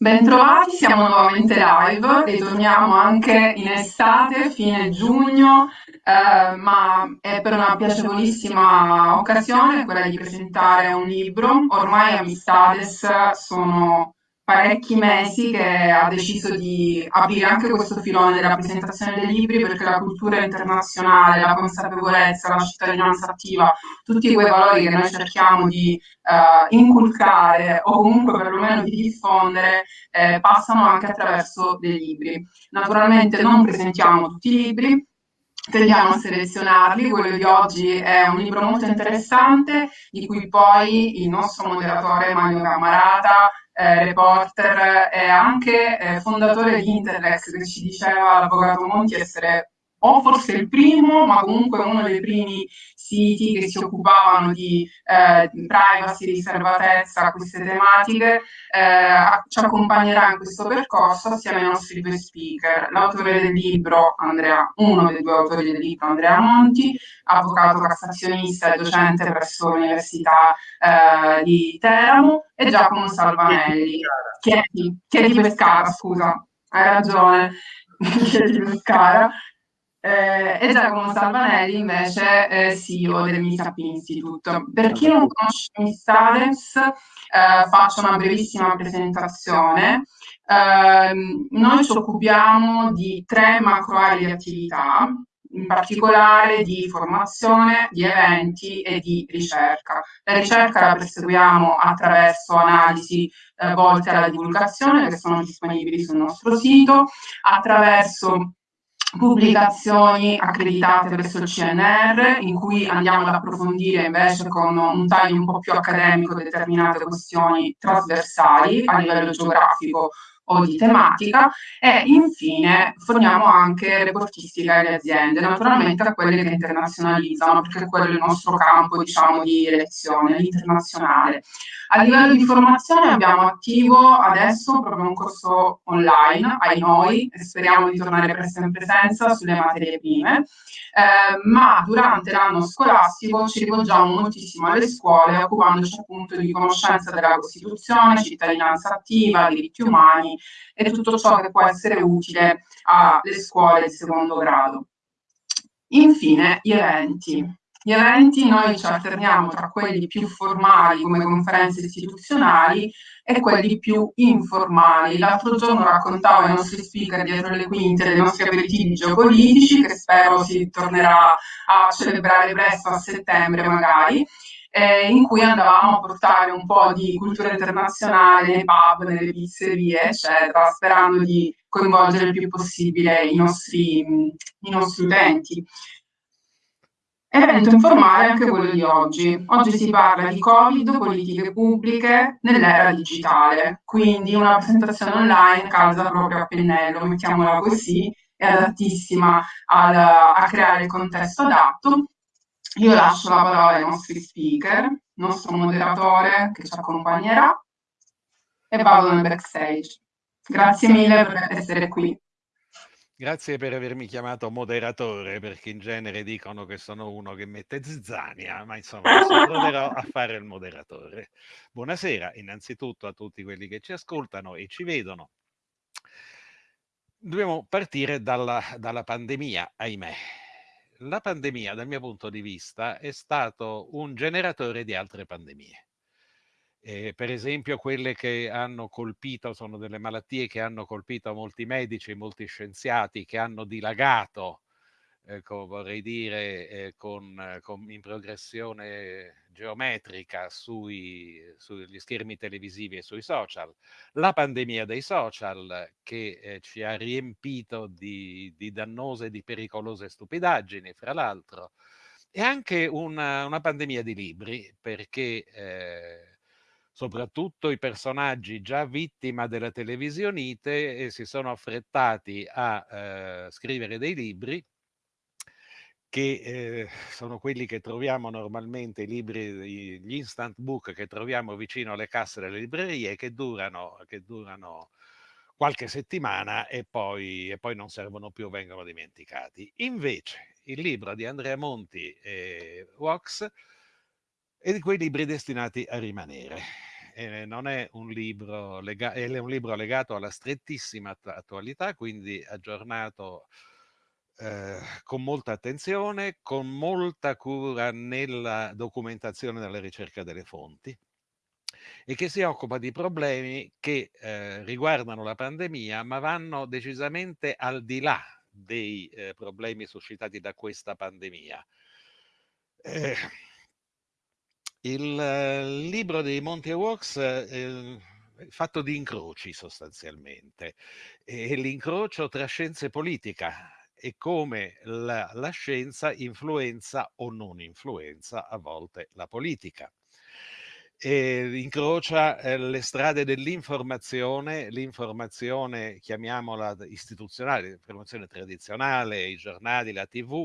Bentrovati, siamo nuovamente live, ritorniamo anche in estate, fine giugno, eh, ma è per una piacevolissima occasione, quella di presentare un libro. Ormai Amistades sono parecchi mesi che ha deciso di aprire anche questo filone della presentazione dei libri perché la cultura internazionale, la consapevolezza, la cittadinanza attiva, tutti quei valori che noi cerchiamo di uh, inculcare o comunque perlomeno di diffondere eh, passano anche attraverso dei libri. Naturalmente non presentiamo tutti i libri, tendiamo a selezionarli, quello di oggi è un libro molto interessante di cui poi il nostro moderatore Mario Camarata eh, reporter e anche eh, fondatore di Interlex che ci diceva l'avvocato Monti essere o forse il primo, ma comunque uno dei primi siti che si occupavano di eh, privacy, riservatezza, queste tematiche, eh, ci accompagnerà in questo percorso assieme ai nostri due speaker, l'autore del libro, Andrea, uno dei due autori del libro, Andrea Monti, avvocato cassazionista e docente presso l'Università eh, di Teramo, e Giacomo Salvanelli, che è di, che è di Pescara, scusa, hai ragione, che è di Pescara, eh, e Giacomo Salvanelli invece è CEO del Meetup Institute. Per chi non conosce Mistades, eh, faccio una brevissima presentazione. Eh, noi ci occupiamo di tre macro aree di attività, in particolare di formazione, di eventi e di ricerca. La ricerca la perseguiamo attraverso analisi eh, volte alla divulgazione che sono disponibili sul nostro sito, attraverso pubblicazioni accreditate presso il CNR in cui andiamo ad approfondire invece con un taglio un po' più accademico determinate questioni trasversali a livello geografico o di tematica e infine forniamo anche reportistica alle aziende, naturalmente a quelle che internazionalizzano, perché quello è il nostro campo diciamo, di elezione, l'internazionale. A livello di formazione abbiamo attivo adesso proprio un corso online, ai noi, speriamo di tornare presto in presenza sulle materie prime, eh, ma durante l'anno scolastico ci rivolgiamo moltissimo alle scuole occupandoci appunto di conoscenza della Costituzione, cittadinanza attiva, diritti umani e tutto ciò che può essere utile alle scuole di secondo grado. Infine, gli eventi. Gli eventi noi ci alterniamo tra quelli più formali come conferenze istituzionali e quelli più informali. L'altro giorno raccontavo ai nostri speaker dietro le quinte dei nostri aperitivi geopolitici che spero si tornerà a celebrare presto a settembre magari eh, in cui andavamo a portare un po' di cultura internazionale nei pub, nelle pizzerie, eccetera, sperando di coinvolgere il più possibile i nostri, i nostri utenti. Evento informale anche quello di oggi. Oggi si parla di Covid, politiche pubbliche nell'era digitale, quindi una presentazione online calza proprio a pennello, mettiamola così, è adattissima al, a creare il contesto adatto io lascio la parola ai nostri speaker, il nostro moderatore che ci accompagnerà e vado nel backstage. Grazie mille per essere qui. Grazie per avermi chiamato moderatore, perché in genere dicono che sono uno che mette zizzania, ma insomma proverò a fare il moderatore. Buonasera innanzitutto a tutti quelli che ci ascoltano e ci vedono. Dobbiamo partire dalla, dalla pandemia, ahimè la pandemia, dal mio punto di vista, è stato un generatore di altre pandemie. Eh, per esempio quelle che hanno colpito, sono delle malattie che hanno colpito molti medici, molti scienziati, che hanno dilagato ecco, vorrei dire, eh, con, con, in progressione geometrica sui, sugli schermi televisivi e sui social, la pandemia dei social che eh, ci ha riempito di, di dannose e di pericolose stupidaggini, fra l'altro, e anche una, una, pandemia di libri, perché eh, soprattutto i personaggi già vittima della televisionite eh, si sono affrettati a eh, scrivere dei libri che eh, sono quelli che troviamo normalmente, i libri, gli instant book che troviamo vicino alle casse delle librerie, che durano, che durano qualche settimana e poi, e poi, non servono più, vengono dimenticati. Invece il libro di Andrea Monti e Vox è di quei libri destinati a rimanere. e non è un libro, è un libro legato alla strettissima attualità, quindi aggiornato eh, con molta attenzione, con molta cura nella documentazione e nella ricerca delle fonti e che si occupa di problemi che eh, riguardano la pandemia, ma vanno decisamente al di là dei eh, problemi suscitati da questa pandemia. Eh, il libro di Monty Walks eh, è fatto di incroci sostanzialmente e l'incrocio tra scienza e politica e come la, la scienza influenza o non influenza a volte la politica e incrocia eh, le strade dell'informazione, l'informazione, chiamiamola istituzionale, l'informazione tradizionale, i giornali, la TV,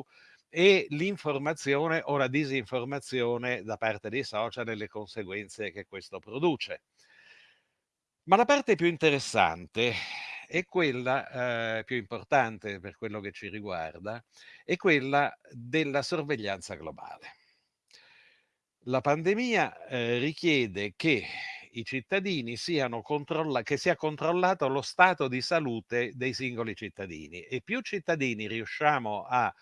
e l'informazione o la disinformazione da parte dei social e le conseguenze che questo produce. Ma la parte più interessante è quella eh, più importante per quello che ci riguarda, è quella della sorveglianza globale. La pandemia eh, richiede che i cittadini siano controllati, che sia controllato lo stato di salute dei singoli cittadini e più cittadini riusciamo a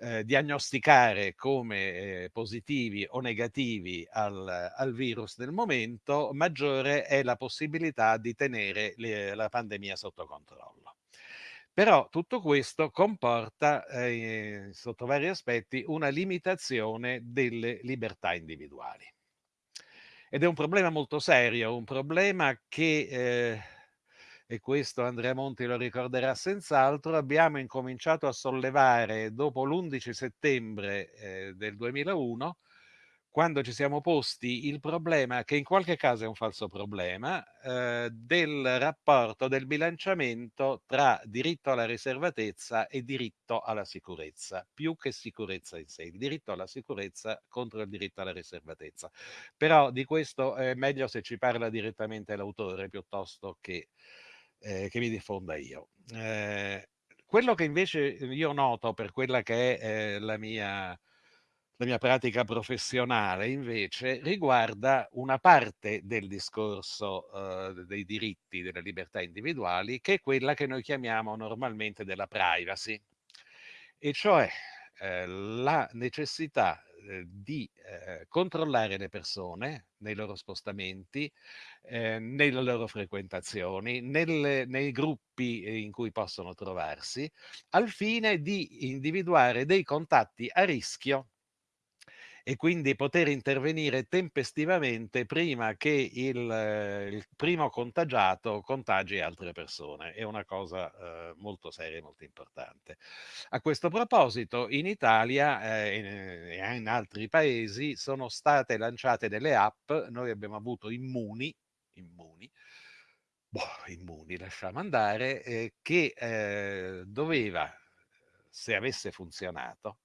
eh, diagnosticare come eh, positivi o negativi al, al, virus nel momento, maggiore è la possibilità di tenere le, la pandemia sotto controllo. Però tutto questo comporta, eh, sotto vari aspetti, una limitazione delle libertà individuali. Ed è un problema molto serio, un problema che eh, e questo Andrea Monti lo ricorderà senz'altro, abbiamo incominciato a sollevare dopo l'11 settembre eh, del 2001, quando ci siamo posti il problema, che in qualche caso è un falso problema, eh, del rapporto, del bilanciamento tra diritto alla riservatezza e diritto alla sicurezza, più che sicurezza in sé, il diritto alla sicurezza contro il diritto alla riservatezza. Però di questo è meglio se ci parla direttamente l'autore piuttosto che eh, che mi diffonda io. Eh, quello che invece io noto per quella che è eh, la, mia, la mia pratica professionale, invece, riguarda una parte del discorso eh, dei diritti, delle libertà individuali, che è quella che noi chiamiamo normalmente della privacy, e cioè eh, la necessità eh, di eh, controllare le persone nei loro spostamenti, eh, nelle loro frequentazioni, nelle, nei gruppi in cui possono trovarsi, al fine di individuare dei contatti a rischio e quindi poter intervenire tempestivamente prima che il, eh, il primo contagiato contagi altre persone. È una cosa eh, molto seria e molto importante. A questo proposito, in Italia eh, e in altri paesi sono state lanciate delle app, noi abbiamo avuto Immuni, immuni boh, immuni, lasciamo andare, eh, che eh, doveva, se avesse funzionato,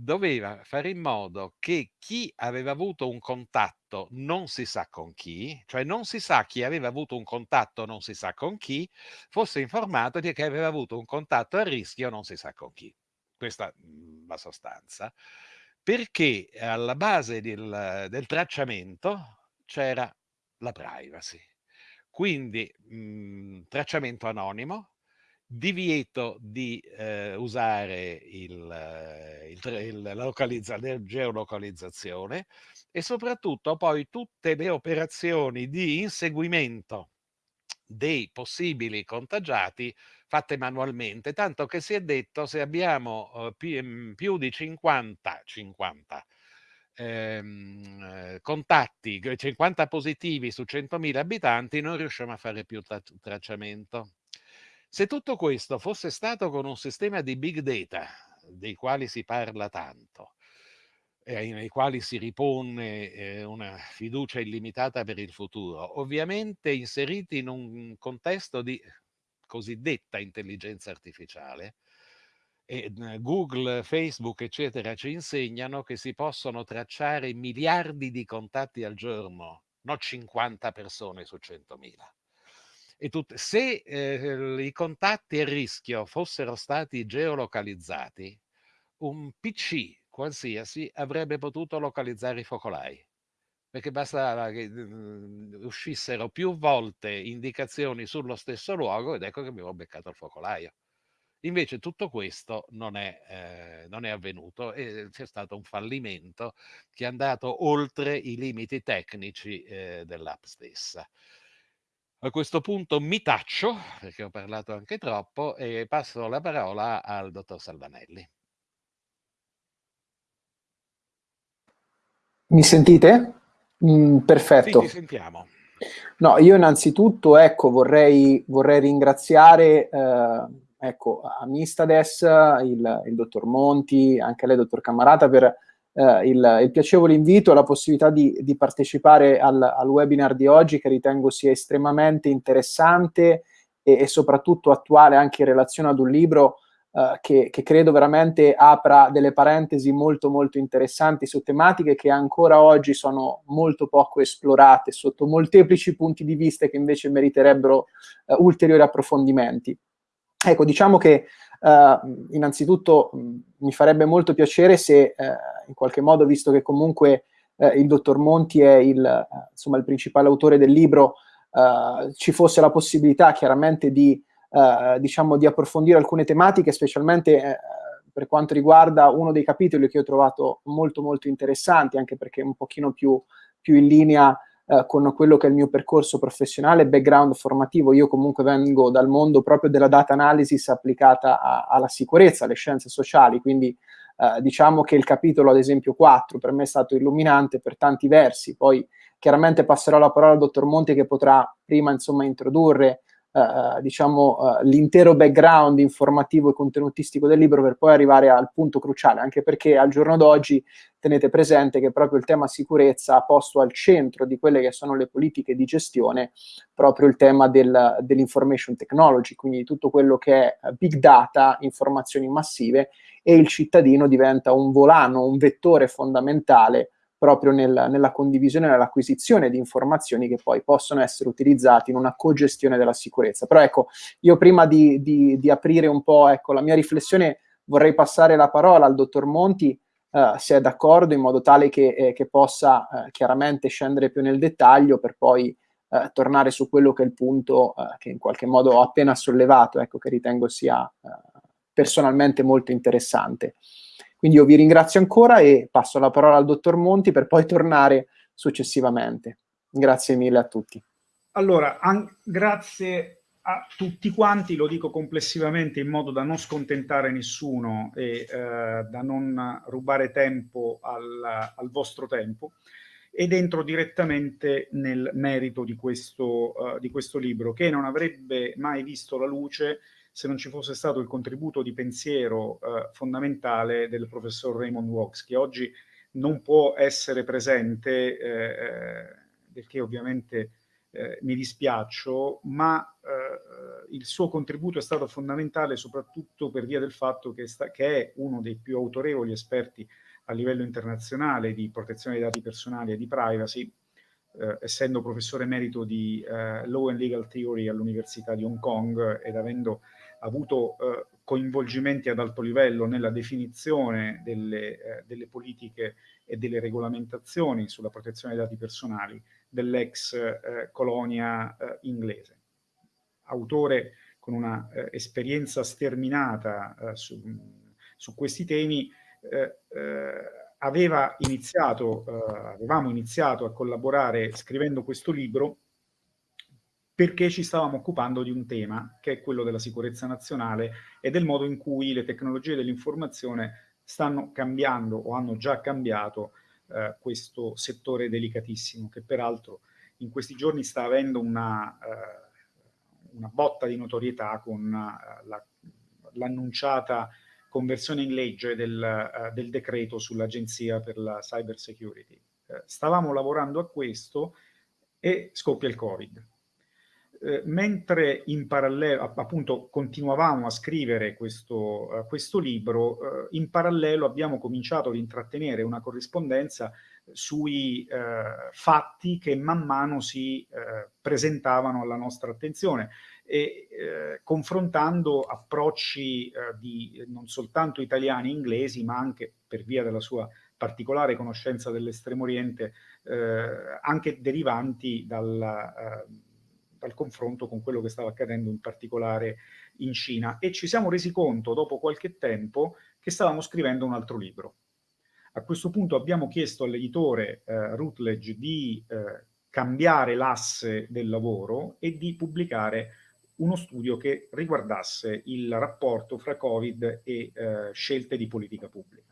doveva fare in modo che chi aveva avuto un contatto non si sa con chi, cioè non si sa chi aveva avuto un contatto non si sa con chi, fosse informato di che aveva avuto un contatto a rischio non si sa con chi. Questa mhmm, la sostanza. Perché alla base del, del tracciamento c'era la privacy. Quindi mh, mhmm, tracciamento anonimo, divieto di eh, usare il, il, il, la, la geolocalizzazione e soprattutto poi tutte le operazioni di inseguimento dei possibili contagiati fatte manualmente, tanto che si è detto se abbiamo eh, più, mm, più, di 50, 50 ehm, eh, contatti, 50 positivi su 100.000 abitanti, non riusciamo a fare più tra- tracciamento. Se tutto questo fosse stato con un sistema di big data, dei quali si parla tanto, e nei quali si ripone eh, una fiducia illimitata per il futuro, ovviamente inseriti in un contesto di cosiddetta intelligenza artificiale, Google, Facebook, eccetera, ci insegnano che si possono tracciare miliardi di contatti al giorno, non 50 persone su 100.000 e tut- se eh, i contatti a rischio fossero stati geolocalizzati, un PC qualsiasi avrebbe potuto localizzare i focolai, perché bastava che uh, uscissero più volte indicazioni sullo stesso luogo ed ecco che mi avevo beccato il focolaio. Invece tutto questo non è, eh, non è avvenuto e c'è stato un fallimento che è andato oltre i limiti tecnici eh, dell'app stessa. A questo punto mi taccio, perché ho parlato anche troppo, e passo la parola al dottor Salvanelli. Mi sentite? Mm, perfetto. Sì, ti sentiamo. No, io innanzitutto ecco, vorrei, vorrei ringraziare eh, ecco, a Mistades, il, il, dottor Monti, anche lei, dottor Camarata, per eh, il, il, piacevole invito e la possibilità di, di partecipare al, al, webinar di oggi che ritengo sia estremamente interessante e, e soprattutto attuale anche in relazione ad un libro eh, che, che, credo veramente apra delle parentesi molto molto interessanti su tematiche che ancora oggi sono molto poco esplorate sotto molteplici punti di vista che invece meriterebbero uh, ulteriori approfondimenti. Ecco, diciamo che innanzitutto mh, mi farebbe molto piacere se in qualche modo, visto che comunque il dottor Monti è il, insomma, il principale autore del libro, ci fosse la possibilità chiaramente di eh, diciamo, di approfondire alcune tematiche, specialmente eh, per quanto riguarda uno dei capitoli che ho trovato molto molto interessanti, anche perché è un pochino più, più in linea eh, con quello che è il mio percorso professionale, background formativo. Io comunque vengo dal mondo proprio della data analysis applicata a, alla sicurezza, alle scienze sociali, quindi eh, diciamo che il capitolo, ad esempio 4, per me è stato illuminante per tanti versi. Poi chiaramente passerò la parola al dottor Monti che potrà prima insomma introdurre eh, diciamo, uh, l'intero background informativo e contenutistico del libro per poi arrivare al punto cruciale, anche perché al giorno d'oggi tenete presente che proprio il tema sicurezza ha posto al centro di quelle che sono le politiche di gestione proprio il tema del, dell'information technology, quindi tutto quello che è big data, informazioni massive e il cittadino diventa un volano, un vettore fondamentale proprio nel, nella condivisione e nell'acquisizione di informazioni che poi possono essere utilizzate in una cogestione della sicurezza. Però ecco, io prima di, di, di aprire un po' ecco, la mia riflessione vorrei passare la parola al dottor Monti, Uh, se è d'accordo, in modo tale che, eh, che possa uh, chiaramente scendere più nel dettaglio per poi uh, tornare su quello che è il punto che in qualche modo ho appena sollevato, ecco, che ritengo sia personalmente molto interessante. Quindi io vi ringrazio ancora e passo la parola al dottor Monti per poi tornare successivamente. Grazie mille a tutti. Allora, grazie a tutti quanti, lo dico complessivamente in modo da non scontentare nessuno e eh, da non rubare tempo al, al, vostro tempo ed entro direttamente nel merito di questo, uh, di questo libro che non avrebbe mai visto la luce se non ci fosse stato il contributo di pensiero eh, fondamentale del professor Raymond Walks, che oggi non può essere presente, eh, eh del che ovviamente eh, mi dispiaccio, ma eh, il suo contributo è stato fondamentale soprattutto per via del fatto che, sta, che è uno dei più autorevoli esperti a livello internazionale di protezione dei dati personali e di privacy, eh, essendo professore emerito di eh, Law and Legal Theory all'Università di Hong Kong ed avendo avuto eh, coinvolgimenti ad alto livello nella definizione delle, eh, delle, politiche e delle regolamentazioni sulla protezione dei dati personali dell'ex eh, colonia eh, inglese. Autore con una eh, esperienza sterminata eh, su, su, questi temi, aveva iniziato, avevamo iniziato a collaborare scrivendo questo libro perché ci stavamo occupando di un tema che è quello della sicurezza nazionale e del modo in cui le tecnologie dell'informazione stanno cambiando o hanno già cambiato eh, questo settore delicatissimo che peraltro in questi giorni sta avendo una, eh, una botta di notorietà con uh, l'annunciata la, conversione in legge del, uh, del decreto sull'Agenzia per la Cyber Security. Uh, stavamo lavorando a questo e scoppia il Covid eh, mentre in parallelo, appunto, continuavamo a scrivere questo, uh, questo libro, uh, in parallelo abbiamo cominciato ad intrattenere una corrispondenza sui uh, fatti che man mano si presentavano alla nostra attenzione e confrontando approcci di non soltanto italiani e inglesi, ma anche per via della sua particolare conoscenza dell'estremo oriente, anche derivanti dal, eh, dal confronto con quello che stava accadendo in particolare in Cina. E ci siamo resi conto dopo qualche tempo che stavamo scrivendo un altro libro. A questo punto abbiamo chiesto all'editore eh, Routledge di eh, cambiare l'asse del lavoro e di pubblicare uno studio che riguardasse il rapporto fra Covid e eh, scelte di politica pubblica.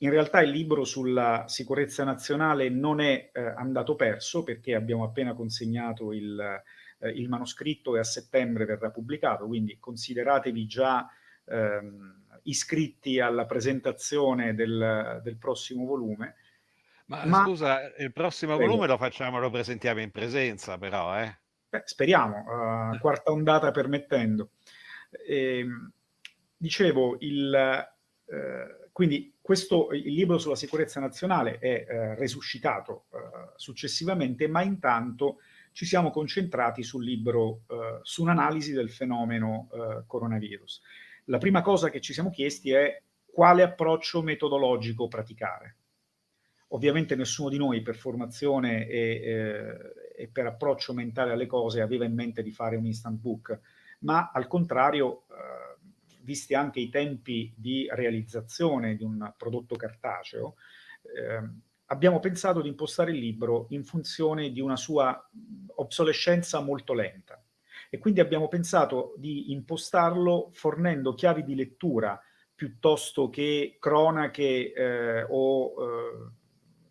In realtà il libro sulla sicurezza nazionale non è eh, andato perso perché abbiamo appena consegnato il, eh, il, manoscritto e a settembre verrà pubblicato, quindi consideratevi già ehm, iscritti alla presentazione del, del prossimo volume. Ma, Ma, scusa, il prossimo prego. volume lo facciamo, lo presentiamo in presenza però, eh? Beh, speriamo, uh, quarta ondata permettendo. E, ehm, dicevo, il, uh, quindi questo, il libro sulla sicurezza nazionale è uh, resuscitato successivamente, ma intanto ci siamo concentrati sul libro, su un'analisi del fenomeno coronavirus. La prima cosa che ci siamo chiesti è quale approccio metodologico praticare. Ovviamente nessuno di noi per formazione e, eh, e, per approccio mentale alle cose aveva in mente di fare un instant book, ma al contrario, eh, visti anche i tempi di realizzazione di un prodotto cartaceo, eh, abbiamo pensato di impostare il libro in funzione di una sua obsolescenza molto lenta. E quindi abbiamo pensato di impostarlo fornendo chiavi di lettura piuttosto che cronache eh, o eh,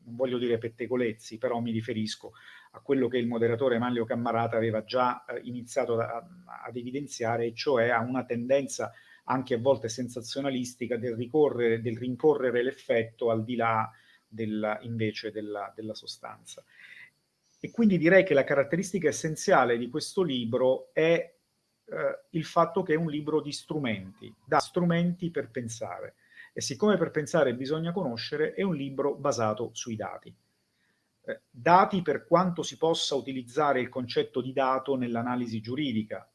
non voglio dire pettegolezzi, però mi riferisco a quello che il moderatore Manlio Cammarata aveva già eh, iniziato a, ad evidenziare, cioè a una tendenza anche a volte sensazionalistica del, ricorrere, del rincorrere l'effetto al di là della, invece della, della sostanza. E quindi direi che la caratteristica essenziale di questo libro è eh, il fatto che è un libro di strumenti, da strumenti per pensare e siccome per pensare bisogna conoscere, è un libro basato sui dati. Eh, dati per quanto si possa utilizzare il concetto di dato nell'analisi giuridica.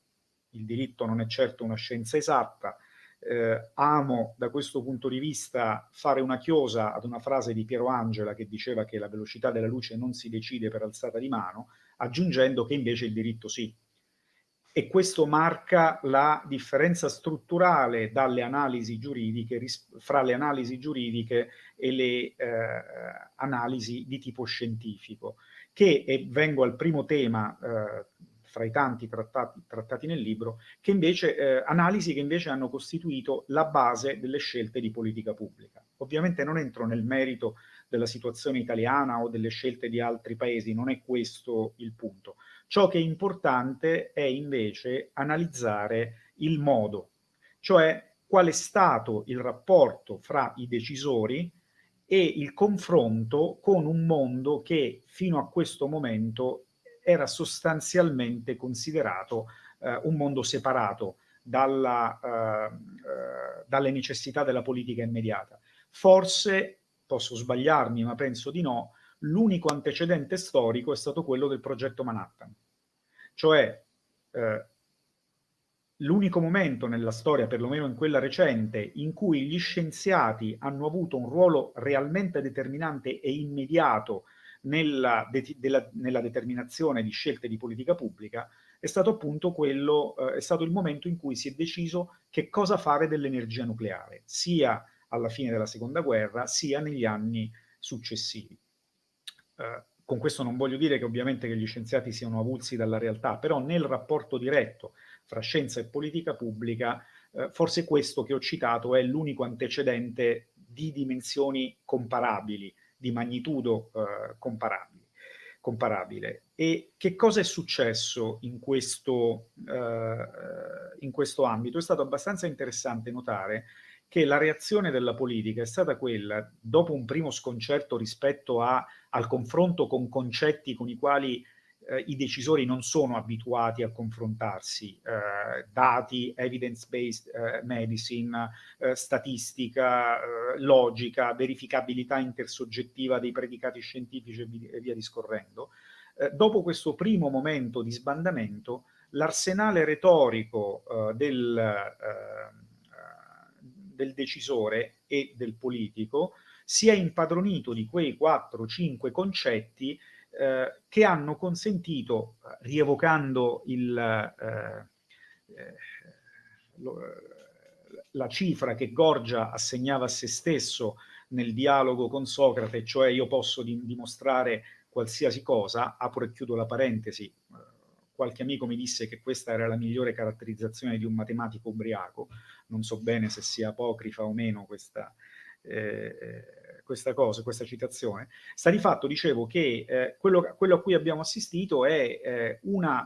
Il diritto non è certo una scienza esatta. Eh, amo da questo punto di vista fare una chiosa ad una frase di Piero Angela che diceva che la velocità della luce non si decide per alzata di mano, aggiungendo che invece il diritto sì e questo marca la differenza strutturale dalle analisi giuridiche, fra le analisi giuridiche e le eh, analisi di tipo scientifico, che, e vengo al primo tema eh, fra i tanti trattati, trattati, nel libro, che invece, eh, analisi che invece hanno costituito la base delle scelte di politica pubblica. Ovviamente non entro nel merito della situazione italiana o delle scelte di altri paesi, non è questo il punto. Ciò che è importante è invece analizzare il modo, cioè qual è stato il rapporto fra i decisori e il confronto con un mondo che fino a questo momento era sostanzialmente considerato eh, un mondo separato dalla, eh, eh, dalle necessità della politica immediata. Forse, posso sbagliarmi ma penso di no, l'unico antecedente storico è stato quello del progetto Manhattan. Cioè, eh, l'unico momento nella storia, perlomeno in quella recente, in cui gli scienziati hanno avuto un ruolo realmente determinante e immediato nella, de della, nella determinazione di scelte di politica pubblica, è stato appunto quello, eh, è stato il momento in cui si è deciso che cosa fare dell'energia nucleare, sia alla fine della seconda guerra, sia negli anni successivi. Eh, con questo non voglio dire che ovviamente che gli scienziati siano avulsi dalla realtà, però nel rapporto diretto fra scienza e politica pubblica, eh, forse questo che ho citato è l'unico antecedente di dimensioni comparabili, di magnitudo eh, comparabili, comparabile. E che cosa è successo in questo, eh, in questo ambito? È stato abbastanza interessante notare che la reazione della politica è stata quella, dopo un primo sconcerto rispetto a, al confronto con concetti con i quali eh, i decisori non sono abituati a confrontarsi, eh, dati, evidence-based eh, medicine, eh, statistica, eh, logica, verificabilità intersoggettiva dei predicati scientifici e via discorrendo. Eh, dopo questo primo momento di sbandamento, l'arsenale retorico del del decisore e del politico si è impadronito di quei 4-5 concetti eh, che hanno consentito, rievocando il, eh, eh lo, la cifra che Gorgia assegnava a se stesso nel dialogo con Socrate, cioè io posso di dimostrare qualsiasi cosa, apro e chiudo la parentesi, qualche amico mi disse che questa era la migliore caratterizzazione di un matematico ubriaco, non so bene se sia apocrifa o meno questa, eh, questa cosa, questa citazione. Sta di fatto, dicevo, che eh, quello, quello, a cui abbiamo assistito è eh, una,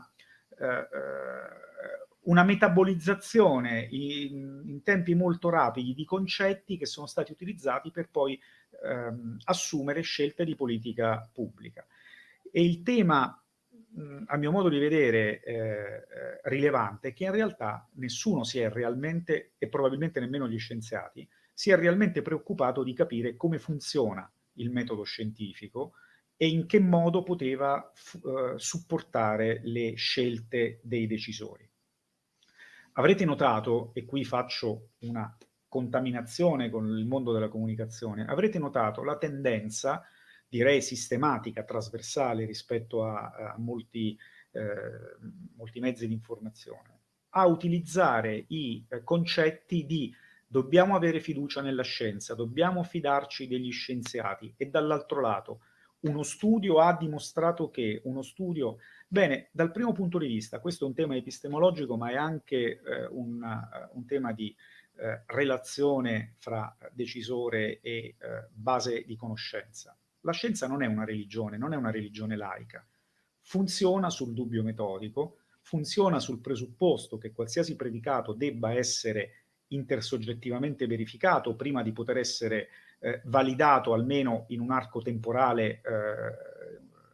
eh, eh, una, metabolizzazione in, in, tempi molto rapidi di concetti che sono stati utilizzati per poi ehm, assumere scelte di politica pubblica. E il tema a mio modo di vedere, eh, eh, rilevante che in realtà nessuno si è realmente, e probabilmente nemmeno gli scienziati, si è realmente preoccupato di capire come funziona il metodo scientifico e in che modo poteva eh, supportare le scelte dei decisori. Avrete notato, e qui faccio una contaminazione con il mondo della comunicazione, avrete notato la tendenza direi sistematica, trasversale rispetto a, a molti, eh, molti, mezzi di informazione, a utilizzare i eh, concetti di dobbiamo avere fiducia nella scienza, dobbiamo fidarci degli scienziati e dall'altro lato uno studio ha dimostrato che, uno studio, bene, dal primo punto di vista, questo è un tema epistemologico, ma è anche eh, un, un, tema di eh, relazione fra decisore e eh, base di conoscenza. La scienza non è una religione, non è una religione laica. Funziona sul dubbio metodico, funziona sul presupposto che qualsiasi predicato debba essere intersoggettivamente verificato prima di poter essere eh, validato almeno in un arco temporale eh,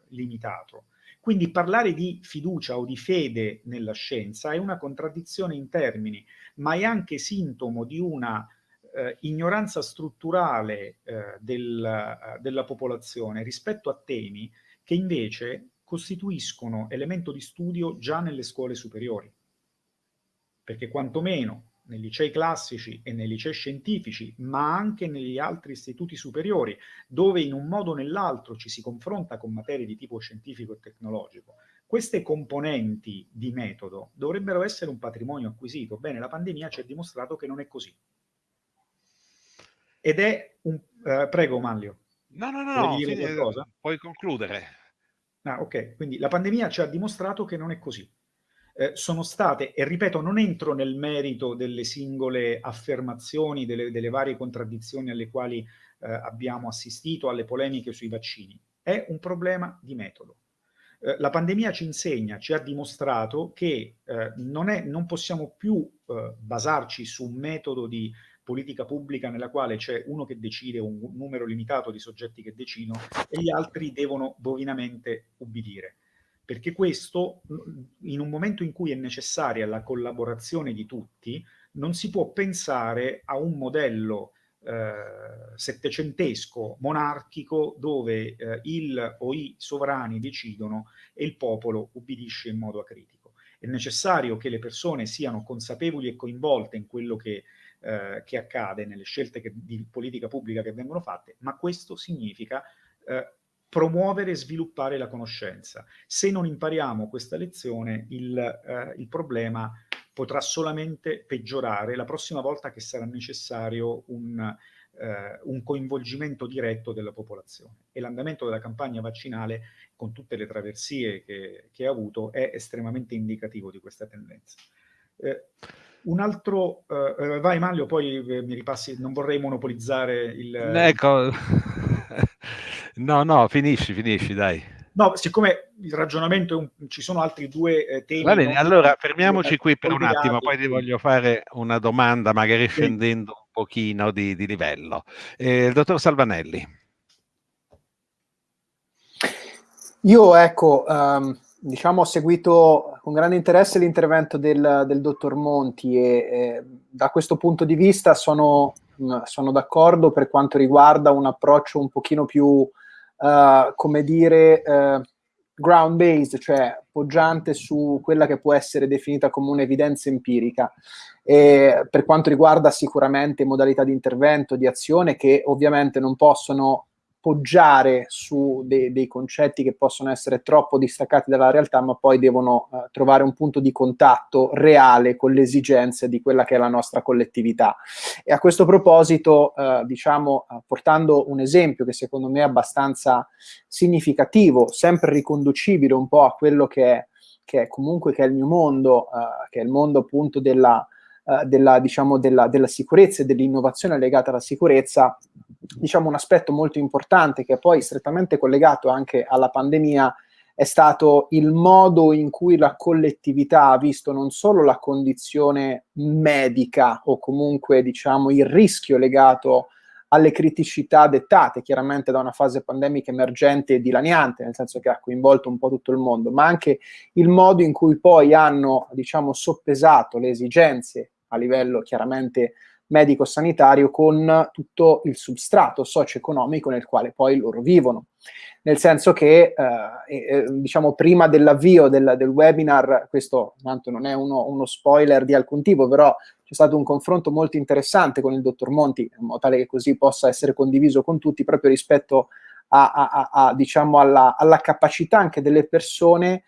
limitato. Quindi parlare di fiducia o di fede nella scienza è una contraddizione in termini, ma è anche sintomo di una eh, ignoranza strutturale eh, del, eh, della popolazione rispetto a temi che invece costituiscono elemento di studio già nelle scuole superiori. Perché quantomeno nei licei classici e nei licei scientifici, ma anche negli altri istituti superiori, dove in un modo o nell'altro ci si confronta con materie di tipo scientifico e tecnologico, queste componenti di metodo dovrebbero essere un patrimonio acquisito. Bene, la pandemia ci ha dimostrato che non è così. Ed è un... Uh, prego, Manlio. No, no, no, no fine, puoi concludere. Ah, ok, quindi la pandemia ci ha dimostrato che non è così. Eh, sono state, e ripeto, non entro nel merito delle singole affermazioni, delle, delle varie contraddizioni alle quali eh, abbiamo assistito, alle polemiche sui vaccini. È un problema di metodo. Eh, la pandemia ci insegna, ci ha dimostrato che eh, non, è, non, possiamo più basarci su un metodo di politica pubblica nella quale c'è uno che decide, un numero limitato di soggetti che decidono e gli altri devono bovinamente ubbidire. Perché questo, in un momento in cui è necessaria la collaborazione di tutti, non si può pensare a un modello eh, settecentesco, monarchico, dove eh, il o i sovrani decidono e il popolo ubbidisce in modo acritico. È necessario che le persone siano consapevoli e coinvolte in quello che eh, che accade nelle scelte che, di politica pubblica che vengono fatte, ma questo significa eh, promuovere e sviluppare la conoscenza. Se non impariamo questa lezione, il, eh, il problema potrà solamente peggiorare la prossima volta che sarà necessario un, eh, un coinvolgimento diretto della popolazione. E l'andamento della campagna vaccinale, con tutte le traversie che, che ha avuto, è estremamente indicativo di questa tendenza. Eh, un altro, uh, vai Maglio, poi eh, mi ripassi, non vorrei monopolizzare il... Ecco, no, no, finisci, finisci, dai. No, siccome il ragionamento, un, ci sono altri due eh, temi... Va bene, no? allora fermiamoci qui per un attimo, poi ti voglio fare una domanda, magari scendendo un pochino di, di livello. Eh, il dottor Salvanelli. Io, ecco, um, diciamo, ho seguito con grande interesse l'intervento del, del, dottor Monti e eh, da questo punto di vista sono, sono d'accordo per quanto riguarda un approccio un pochino più, uh, come dire, uh, ground based, cioè poggiante su quella che può essere definita come un'evidenza empirica. E per quanto riguarda sicuramente modalità di intervento, di azione, che ovviamente non possono poggiare su de- dei concetti che possono essere troppo distaccati dalla realtà, ma poi devono uh, trovare un punto di contatto reale con le esigenze di quella che è la nostra collettività. E a questo proposito, uh, diciamo, uh, portando un esempio che secondo me è abbastanza significativo, sempre riconducibile un po' a quello che è, che è comunque che è il mio mondo, che è il mondo appunto della, della, diciamo, della, della sicurezza e dell'innovazione legata alla sicurezza, diciamo, un aspetto molto importante che è poi strettamente collegato anche alla pandemia è stato il modo in cui la collettività ha visto non solo la condizione medica o comunque diciamo il rischio legato alle criticità dettate chiaramente da una fase pandemica emergente e dilaniante, nel senso che ha coinvolto un po' tutto il mondo, ma anche il modo in cui poi hanno, diciamo, soppesato le esigenze a livello chiaramente medico-sanitario con tutto il substrato socio-economico nel quale poi loro vivono. Nel senso che, eh, eh, diciamo, prima dell'avvio del, del, webinar, questo tanto non è uno, uno, spoiler di alcun tipo, però c'è stato un confronto molto interessante con il dottor Monti, in modo tale che così possa essere condiviso con tutti, proprio rispetto a, a, a, diciamo, alla, alla capacità anche delle persone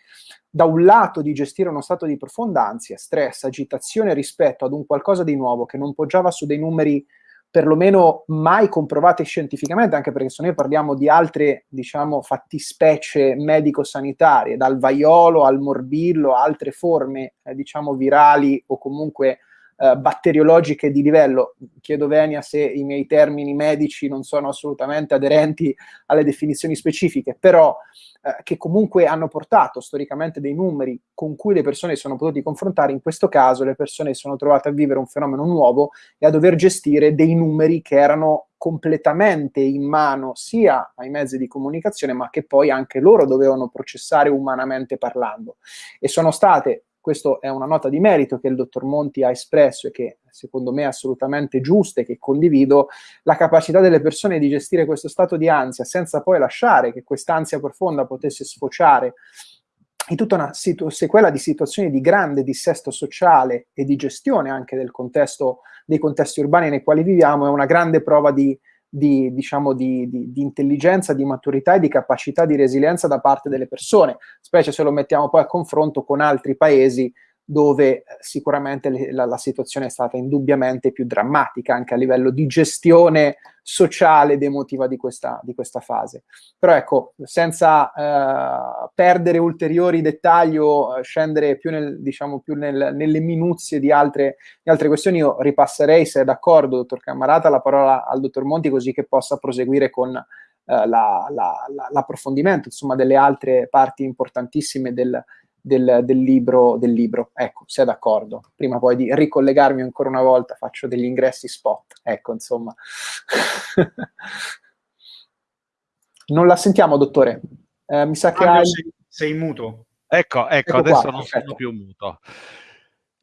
da un lato di gestire uno stato di profonda ansia, stress, agitazione rispetto ad un qualcosa di nuovo che non poggiava su dei numeri perlomeno mai comprovati scientificamente, anche perché se noi parliamo di altre, diciamo, fattispecie medico-sanitarie, dal vaiolo al morbillo, altre forme, eh, diciamo, virali o comunque eh, batteriologiche di livello. Chiedo Venia se i miei termini medici non sono assolutamente aderenti alle definizioni specifiche, però eh, che comunque hanno portato storicamente dei numeri con cui le persone sono potute confrontare, in questo caso le persone sono trovate a vivere un fenomeno nuovo e a dover gestire dei numeri che erano completamente in mano sia ai mezzi di comunicazione, ma che poi anche loro dovevano processare umanamente parlando. E sono state questa è una nota di merito che il dottor Monti ha espresso e che secondo me è assolutamente giusta e che condivido, la capacità delle persone di gestire questo stato di ansia senza poi lasciare che quest'ansia profonda potesse sfociare in tutta una sequela di situazioni di grande dissesto sociale e di gestione anche del contesto, dei contesti urbani nei quali viviamo, è una grande prova di, di, diciamo, di, di, di, intelligenza, di maturità e di capacità di resilienza da parte delle persone, specie se lo mettiamo poi a confronto con altri paesi dove eh, sicuramente la, la, situazione è stata indubbiamente più drammatica anche a livello di gestione sociale ed emotiva di questa, di questa fase. Però ecco, senza eh, perdere ulteriori dettagli o eh, scendere più, nel, diciamo, più nel, nelle minuzie di altre, di altre, questioni, io ripasserei, se è d'accordo, dottor Camarata, la parola al dottor Monti così che possa proseguire con eh, la, la, l'approfondimento insomma, delle altre parti importantissime del, del, del, libro, del libro. Ecco, se è d'accordo. Prima poi di ricollegarmi ancora una volta, faccio degli ingressi spot. Ecco, insomma. non la sentiamo, dottore. Eh, mi sa che hai... sei, sei muto. Ecco, ecco, ecco adesso qua, non perfetto. sono più muto.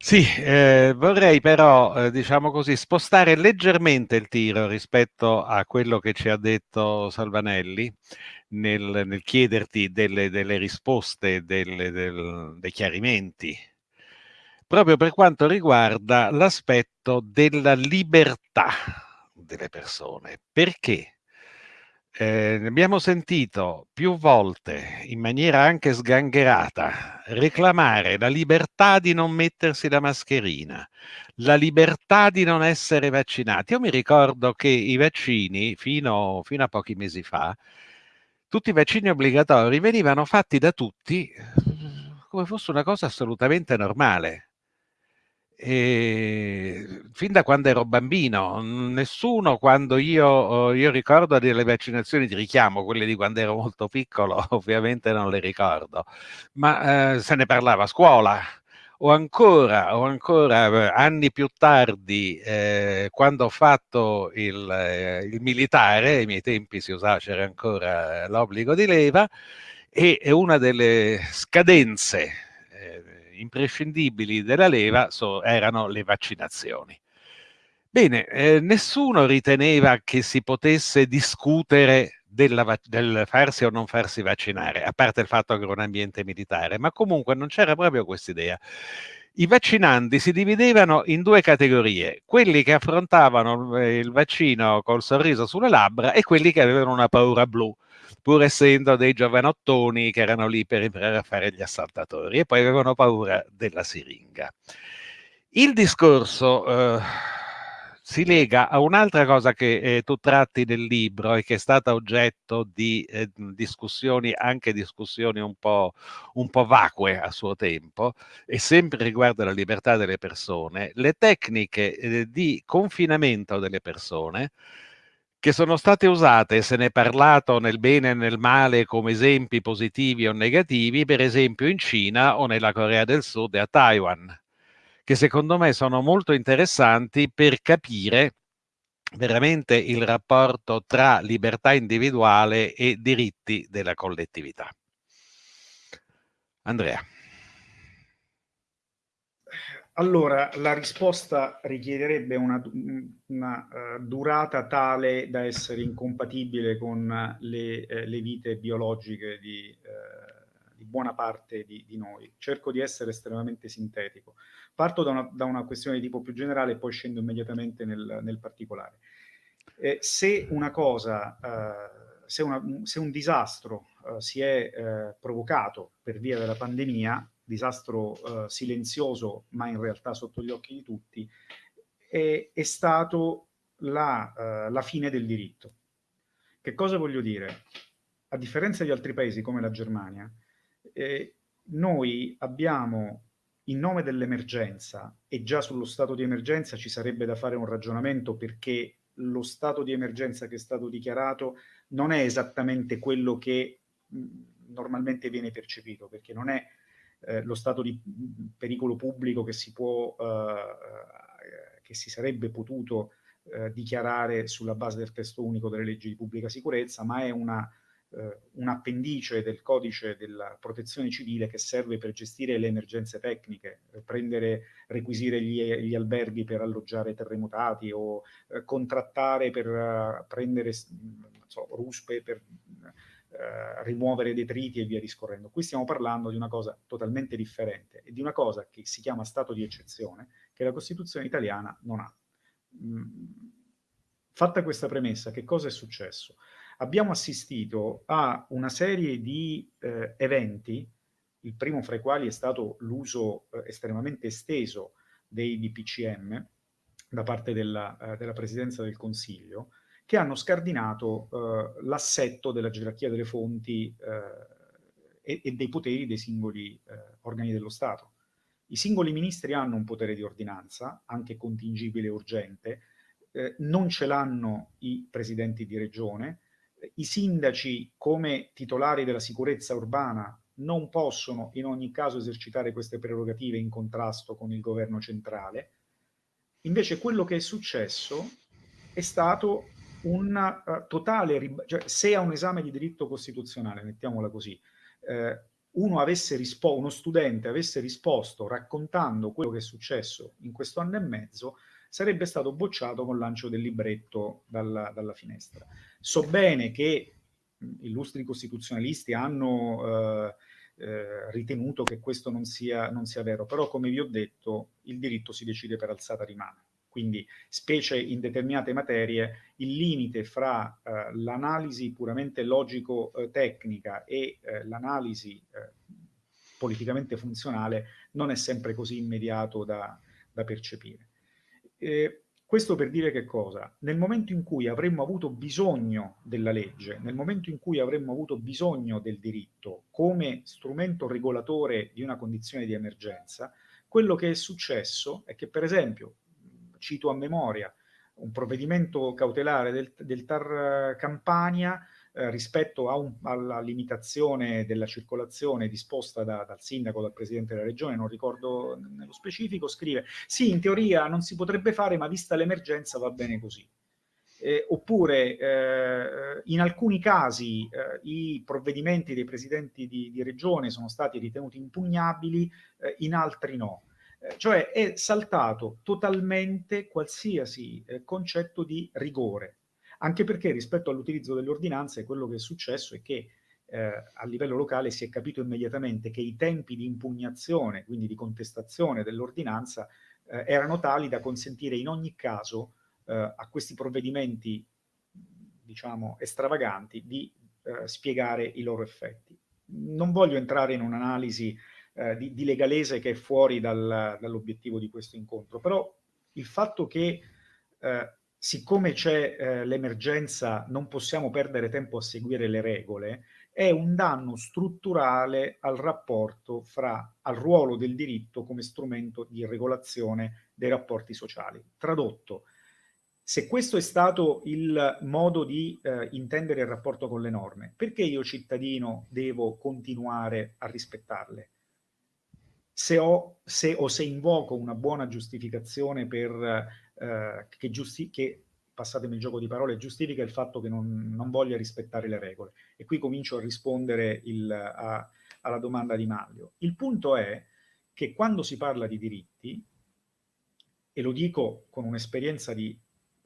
Sì, eh, vorrei però, eh, diciamo così, spostare leggermente il tiro rispetto a quello che ci ha detto Salvanelli nel, nel chiederti delle, delle risposte, delle, del, dei chiarimenti, proprio per quanto riguarda l'aspetto della libertà delle persone. Perché? Eh, abbiamo sentito più volte, in maniera anche sgangherata, reclamare la libertà di non mettersi la mascherina, la libertà di non essere vaccinati. Io mi ricordo che i vaccini, fino, fino a pochi mesi fa, tutti i vaccini obbligatori venivano fatti da tutti come fosse una cosa assolutamente normale. E fin da quando ero bambino, nessuno quando io, io ricordo delle vaccinazioni di richiamo, quelle di quando ero molto piccolo, ovviamente non le ricordo, ma eh, se ne parlava a scuola. O ancora, o ancora eh, anni più tardi, eh, quando ho fatto il, eh, il, militare, ai miei tempi si usava, c'era ancora l'obbligo di leva, e una delle scadenze eh, imprescindibili della leva so, erano le vaccinazioni. Bene, eh, nessuno riteneva che si potesse discutere della, del farsi o non farsi vaccinare, a parte il fatto che era un ambiente militare, ma comunque non c'era proprio questa idea. I vaccinanti si dividevano in due categorie, quelli che affrontavano eh, il vaccino col sorriso sulle labbra e quelli che avevano una paura blu, pur essendo dei giovanottoni che erano lì per imparare a fare gli assaltatori e poi avevano paura della siringa. Il discorso eh, si lega a un'altra cosa che eh, tu tratti nel libro e che è stata oggetto di eh, discussioni, anche discussioni un po', un po' vacue a suo tempo, e sempre riguardo la libertà delle persone, le tecniche eh, di confinamento delle persone che sono state usate, se ne è parlato nel bene e nel male come esempi positivi o negativi, per esempio in Cina o nella Corea del Sud e a Taiwan che secondo me sono molto interessanti per capire veramente il rapporto tra libertà individuale e diritti della collettività. Andrea. Allora, la risposta richiederebbe una, una uh, durata tale da essere incompatibile con le, eh, le vite biologiche di, uh, di buona parte di, di, noi. Cerco di essere estremamente sintetico. Parto da una, da una, questione di tipo più generale e poi scendo immediatamente nel, nel particolare. Eh, se una cosa, eh, se, una, se, un disastro eh, si è eh, provocato per via della pandemia, disastro eh, silenzioso ma in realtà sotto gli occhi di tutti, è, è stato la, eh, la fine del diritto. Che cosa voglio dire? A differenza di altri paesi come la Germania, noi abbiamo in nome dell'emergenza, e già sullo stato di emergenza ci sarebbe da fare un ragionamento perché lo stato di emergenza che è stato dichiarato non è esattamente quello che normalmente viene percepito, perché non è eh, lo stato di pericolo pubblico che si può, eh, che si sarebbe potuto eh, dichiarare sulla base del testo unico delle leggi di pubblica sicurezza, ma è una eh, un appendice del codice della protezione civile che serve per gestire le emergenze tecniche, eh, prendere, requisire gli, gli, alberghi per alloggiare terremotati o eh, contrattare per prendere so, ruspe per uh, rimuovere detriti e via discorrendo. Qui stiamo parlando di una cosa totalmente differente e di una cosa che si chiama stato di eccezione che la Costituzione italiana non ha. Mm. Fatta questa premessa, che cosa è successo? abbiamo assistito a una serie di eh, eventi, il primo fra i quali è stato l'uso eh, estremamente esteso dei DPCM da parte della, eh, della Presidenza del Consiglio, che hanno scardinato eh, l'assetto della gerarchia delle fonti eh, e, e, dei poteri dei singoli eh, organi dello Stato. I singoli ministri hanno un potere di ordinanza, anche contingibile e urgente, non ce l'hanno i presidenti di regione, i sindaci come titolari della sicurezza urbana non possono in ogni caso esercitare queste prerogative in contrasto con il governo centrale. Invece quello che è successo è stato un uh, totale, cioè se a un esame di diritto costituzionale, mettiamola così, eh, uno, avesse uno studente avesse risposto raccontando quello che è successo in questo anno e mezzo, sarebbe stato bocciato con lancio del libretto dalla, dalla finestra. So bene che illustri costituzionalisti hanno eh, eh, ritenuto che questo non sia, non sia vero, però come vi ho detto il diritto si decide per alzata di mano. Quindi, specie in determinate materie, il limite fra eh, l'analisi puramente logico-tecnica e eh, l'analisi eh, politicamente funzionale non è sempre così immediato da, da percepire. Eh, questo per dire che cosa? Nel momento in cui avremmo avuto bisogno della legge, nel momento in cui avremmo avuto bisogno del diritto come strumento regolatore di una condizione di emergenza, quello che è successo è che, per esempio, cito a memoria, un provvedimento cautelare del, del TAR Campania eh, rispetto un, alla limitazione della circolazione disposta da, dal sindaco, dal presidente della regione, non ricordo nello specifico, scrive sì, in teoria non si potrebbe fare, ma vista l'emergenza va bene così. Eh, oppure eh, in alcuni casi eh, i provvedimenti dei presidenti di, di, regione sono stati ritenuti impugnabili, eh, in altri no. Eh, cioè è saltato totalmente qualsiasi concetto di rigore anche perché rispetto all'utilizzo delle ordinanze quello che è successo è che eh, a livello locale si è capito immediatamente che i tempi di impugnazione, quindi di contestazione dell'ordinanza, eh, erano tali da consentire in ogni caso eh, a questi provvedimenti, diciamo, extravaganti di eh, spiegare i loro effetti. Non voglio entrare in un'analisi eh, di, di, legalese che è fuori dal, dall'obiettivo di questo incontro, però il fatto che eh, siccome c'è l'emergenza non possiamo perdere tempo a seguire le regole, è un danno strutturale al rapporto fra, al ruolo del diritto come strumento di regolazione dei rapporti sociali. Tradotto, se questo è stato il modo di eh, intendere il rapporto con le norme, perché io cittadino devo continuare a rispettarle? Se ho, se, o se invoco una buona giustificazione per, eh, che, giusti che passatemi il gioco di parole, giustifica il fatto che non, non voglia rispettare le regole. E qui comincio a rispondere il, a, alla domanda di Maglio. Il punto è che quando si parla di diritti, e lo dico con un'esperienza di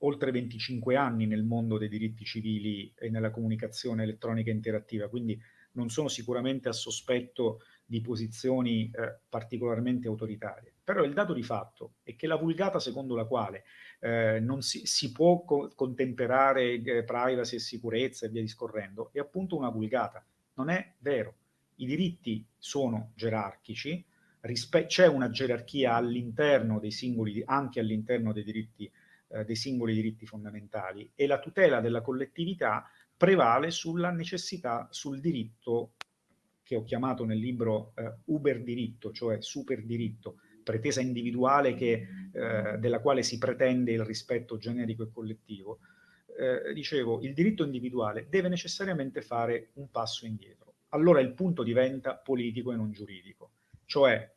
oltre 25 anni nel mondo dei diritti civili e nella comunicazione elettronica interattiva, quindi non sono sicuramente a sospetto di posizioni eh, particolarmente autoritarie. Però il dato di fatto è che la vulgata secondo la quale eh, non si, si, può co contemperare eh, privacy e sicurezza e via discorrendo è appunto una vulgata. Non è vero. I diritti sono gerarchici, c'è una gerarchia all'interno dei singoli, anche all'interno dei diritti, eh, dei singoli diritti fondamentali e la tutela della collettività prevale sulla necessità, sul diritto che ho chiamato nel libro eh, Uber diritto, cioè super diritto, pretesa individuale che, eh, della quale si pretende il rispetto generico e collettivo. Eh, dicevo, il diritto individuale deve necessariamente fare un passo indietro. Allora il punto diventa politico e non giuridico, cioè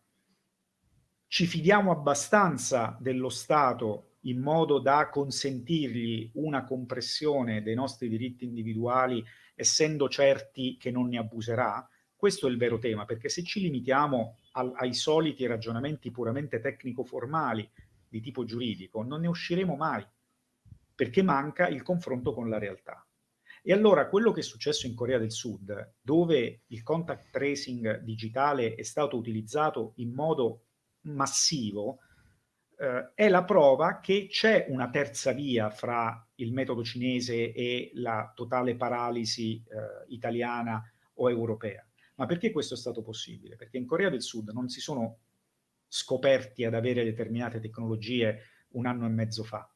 ci fidiamo abbastanza dello Stato in modo da consentirgli una compressione dei nostri diritti individuali essendo certi che non ne abuserà? Questo è il vero tema, perché se ci limitiamo al, ai soliti ragionamenti puramente tecnico-formali di tipo giuridico, non ne usciremo mai, perché manca il confronto con la realtà. E allora quello che è successo in Corea del Sud, dove il contact tracing digitale è stato utilizzato in modo massivo, eh, è la prova che c'è una terza via fra il metodo cinese e la totale paralisi eh, italiana o europea. Ma perché questo è stato possibile? Perché in Corea del Sud non si sono scoperti ad avere determinate tecnologie un anno e mezzo fa.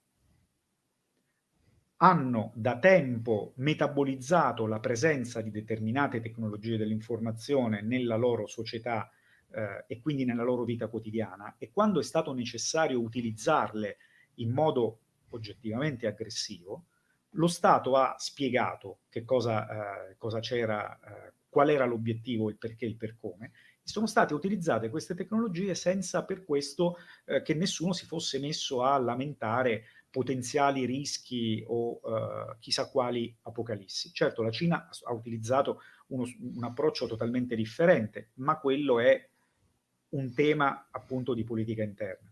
Hanno da tempo metabolizzato la presenza di determinate tecnologie dell'informazione nella loro società eh, e quindi nella loro vita quotidiana e quando è stato necessario utilizzarle in modo oggettivamente aggressivo, lo Stato ha spiegato che cosa, eh, c'era eh, qual era l'obiettivo, il perché, il per come, sono state utilizzate queste tecnologie senza per questo eh, che nessuno si fosse messo a lamentare potenziali rischi o eh, chissà quali apocalissi. Certo, la Cina ha utilizzato uno, un approccio totalmente differente, ma quello è un tema appunto di politica interna.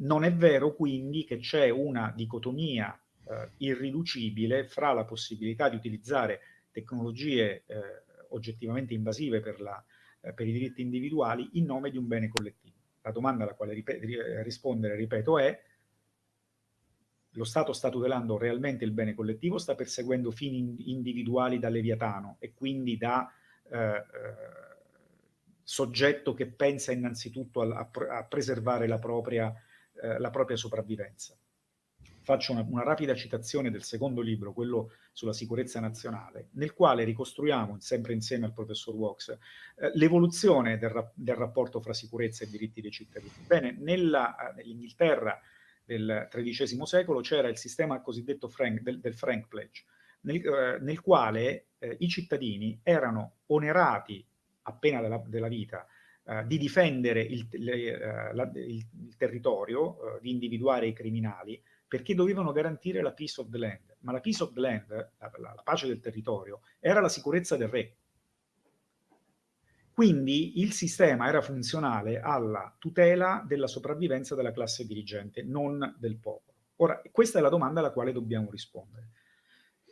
Non è vero quindi che c'è una dicotomia eh, irriducibile fra la possibilità di utilizzare tecnologie eh, oggettivamente invasive per, la, eh, per, i diritti individuali in nome di un bene collettivo. La domanda alla quale ripet rispondere, ripeto, è lo Stato sta tutelando realmente il bene collettivo, sta perseguendo fini individuali da leviatano e quindi da eh, eh, soggetto che pensa innanzitutto a, a, a preservare la propria, eh, la propria sopravvivenza faccio una, una, rapida citazione del secondo libro, quello sulla sicurezza nazionale, nel quale ricostruiamo, sempre insieme al professor Wax, eh, l'evoluzione del, del, rapporto fra sicurezza e diritti dei cittadini. Bene, nell'Inghilterra del XIII secolo c'era il sistema cosiddetto Frank, del, del, Frank Pledge, nel, eh, nel quale eh, i cittadini erano onerati appena della, della vita Uh, di difendere il, le, uh, la, il, il territorio, uh, di individuare i criminali, perché dovevano garantire la peace of the land. Ma la peace of the land, la, la, la pace del territorio, era la sicurezza del re. Quindi il sistema era funzionale alla tutela della sopravvivenza della classe dirigente, non del popolo. Ora, questa è la domanda alla quale dobbiamo rispondere.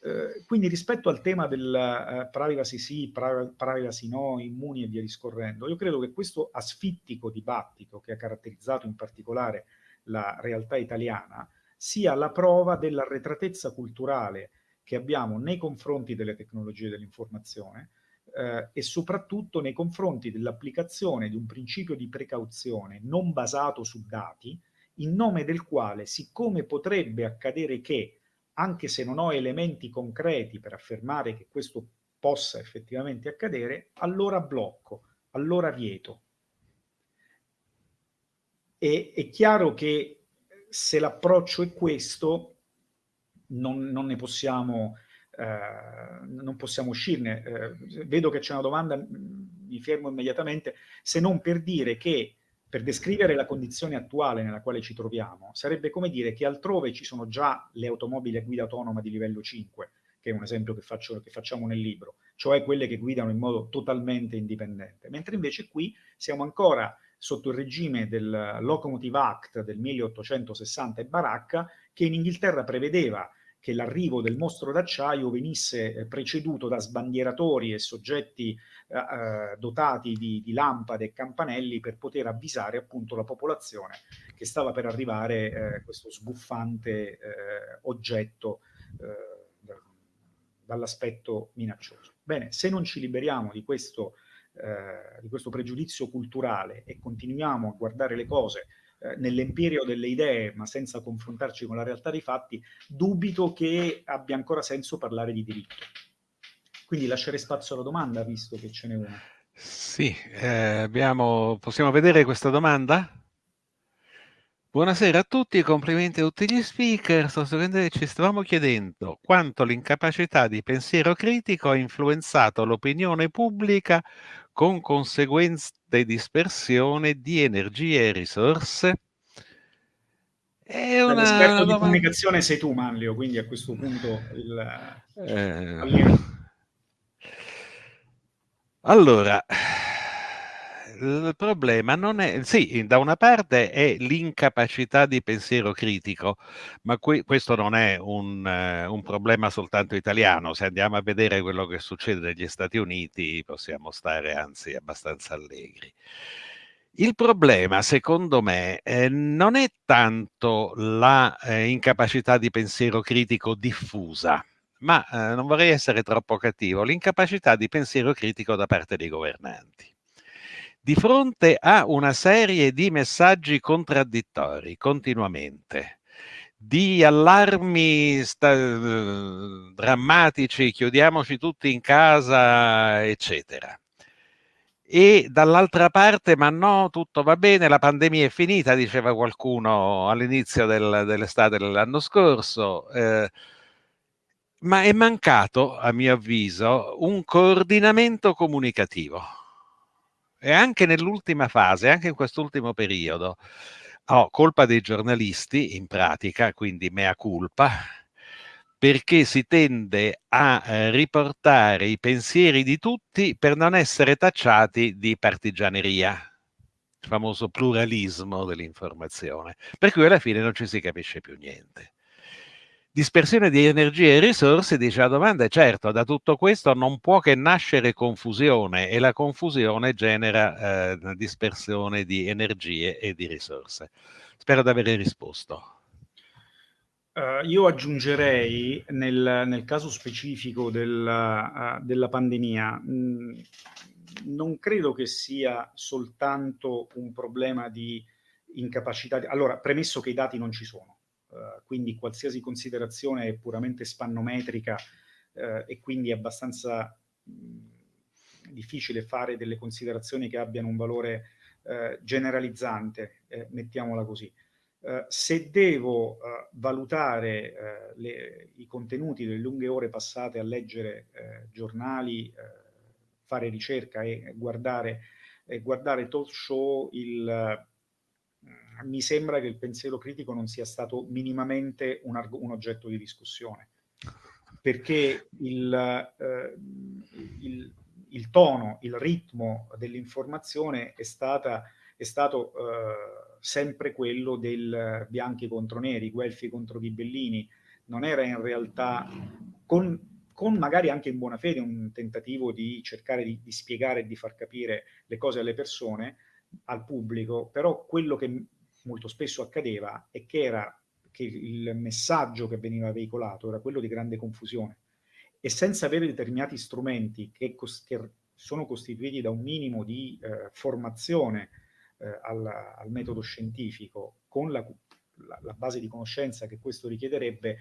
Eh, quindi rispetto al tema del uh, privacy sì, privacy no, immuni e via discorrendo, io credo che questo asfittico dibattito che ha caratterizzato in particolare la realtà italiana sia la prova dell'arretratezza culturale che abbiamo nei confronti delle tecnologie dell'informazione eh, e soprattutto nei confronti dell'applicazione di un principio di precauzione non basato su dati, in nome del quale, siccome potrebbe accadere che anche se non ho elementi concreti per affermare che questo possa effettivamente accadere, allora blocco, allora vieto. E è chiaro che se l'approccio è questo, non, non ne possiamo, eh, non possiamo uscirne. Eh, vedo che c'è una domanda, mi fermo immediatamente, se non per dire che per descrivere la condizione attuale nella quale ci troviamo, sarebbe come dire che altrove ci sono già le automobili a guida autonoma di livello 5, che è un esempio che, faccio, che facciamo nel libro, cioè quelle che guidano in modo totalmente indipendente, mentre invece qui siamo ancora sotto il regime del Locomotive Act del 1860 e Baracca, che in Inghilterra prevedeva che l'arrivo del mostro d'acciaio venisse eh, preceduto da sbandieratori e soggetti eh, eh, dotati di, di, lampade e campanelli per poter avvisare appunto la popolazione che stava per arrivare eh, questo sbuffante eh, oggetto eh, dall'aspetto minaccioso. Bene, se non ci liberiamo di questo, di questo pregiudizio culturale e continuiamo a guardare le cose eh, nell'empirio delle idee, ma senza confrontarci con la realtà dei fatti, dubito che abbia ancora senso parlare di diritto. Quindi lascerei spazio alla domanda, visto che ce n'è una. Sì, eh, abbiamo... possiamo vedere questa domanda? Buonasera a tutti, complimenti a tutti gli speaker. Ci stavamo chiedendo quanto l'incapacità di pensiero critico ha influenzato l'opinione pubblica con conseguente dispersione di energie e risorse? È una L'esperto di comunicazione sei tu, Manlio, quindi a questo punto il... Eh... Allora, il problema non è, sì, da una parte è l'incapacità di pensiero critico, ma qui, questo non è un, uh, un, problema soltanto italiano. Se andiamo a vedere quello che succede negli Stati Uniti, possiamo stare anzi abbastanza allegri. Il problema, secondo me, eh, non è tanto la eh, di pensiero critico diffusa, ma eh, non vorrei essere troppo cattivo, l'incapacità di pensiero critico da parte dei governanti di fronte a una serie di messaggi contraddittori continuamente, di allarmi drammatici, chiudiamoci tutti in casa, eccetera. E dall'altra parte, ma no, tutto va bene, la pandemia è finita, diceva qualcuno all'inizio del, dell'estate dell'anno scorso. Eh, ma è mancato, a mio avviso, un coordinamento comunicativo e anche nell'ultima fase, anche in quest'ultimo periodo, ho colpa dei giornalisti, in pratica, quindi mea culpa, perché si tende a eh, riportare i pensieri di tutti per non essere tacciati di partigianeria, il famoso pluralismo dell'informazione, per cui alla fine non ci si capisce più niente. Dispersione di energie e risorse, dice la domanda, è certo, da tutto questo non può che nascere confusione e la confusione genera eh, dispersione di energie e di risorse. Spero di aver risposto. Uh, io aggiungerei nel, nel, caso specifico del, uh, della pandemia, mh, mm, non credo che sia soltanto un problema di incapacità. Di... Allora, premesso che i dati non ci sono, eh, quindi qualsiasi considerazione è puramente spannometrica uh, e quindi è abbastanza mh, difficile fare delle considerazioni che abbiano un valore uh, generalizzante, eh, mettiamola così. se devo valutare le, i contenuti delle lunghe ore passate a leggere giornali, fare ricerca e guardare, guardare talk show, il, mi sembra che il pensiero critico non sia stato minimamente un, un oggetto di discussione, perché il, eh, il, il, tono, il ritmo dell'informazione è, è stato eh, sempre quello del bianchi contro neri, guelfi contro ghibellini, non era in realtà, con, con magari anche in buona fede, un tentativo di cercare di, di spiegare e di far capire le cose alle persone, al pubblico, però quello che molto spesso accadeva è che era che il messaggio che veniva veicolato era quello di grande confusione e senza avere determinati strumenti che, che sono costituiti da un minimo di eh, formazione eh, al, al, metodo scientifico con la, la, la, base di conoscenza che questo richiederebbe,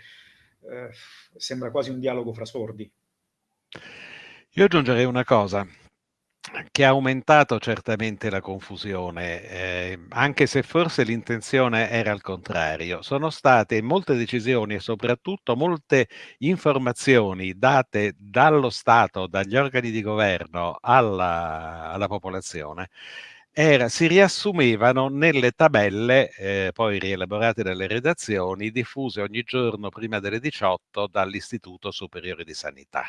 eh, sembra quasi un dialogo fra sordi. Io aggiungerei una cosa, che ha aumentato certamente la confusione, eh, anche se forse l'intenzione era al contrario. Sono state molte decisioni e soprattutto molte informazioni date dallo Stato, dagli organi di governo alla, alla popolazione, era, si riassumevano nelle tabelle, eh, poi rielaborate dalle redazioni, diffuse ogni giorno prima delle 18 dall'Istituto Superiore di Sanità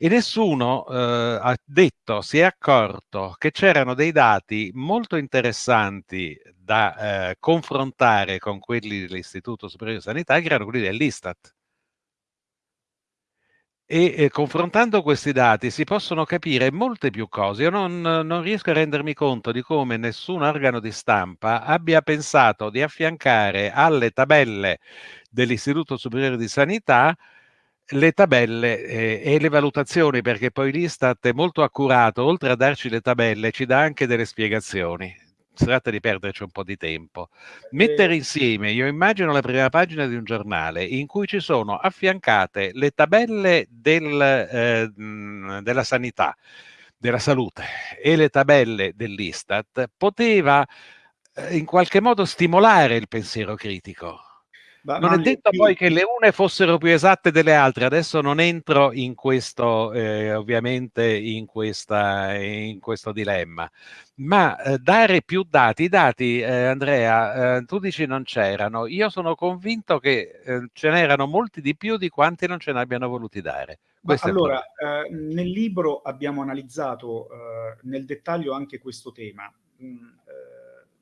e nessuno eh, ha detto, si è accorto che c'erano dei dati molto interessanti da eh, confrontare con quelli dell'Istituto Superiore di Sanità, che erano quelli dell'Istat. E confrontando questi dati si possono capire molte più cose. Io non, non riesco a rendermi conto di come nessun organo di stampa abbia pensato di affiancare alle tabelle dell'Istituto Superiore di Sanità le tabelle eh, e le valutazioni, perché poi l'Istat è molto accurato, oltre a darci le tabelle, ci dà anche delle spiegazioni. Si tratta di perderci un po' di tempo. Mettere insieme, io immagino la prima pagina di un giornale in cui ci sono affiancate le tabelle del, eh, della sanità, della salute e le tabelle dell'Istat, poteva eh, in qualche modo stimolare il pensiero critico ma, non ma è detto poi che le une fossero più esatte delle altre, adesso non entro in questo, eh, ovviamente, in, questa, in, questo dilemma, ma eh, dare più dati, i dati, eh, Andrea, eh, tu dici non c'erano, io sono convinto che eh, ce n'erano molti di più di quanti non ce ne abbiano voluti dare. allora, eh, nel libro abbiamo analizzato nel dettaglio anche questo tema. Mm,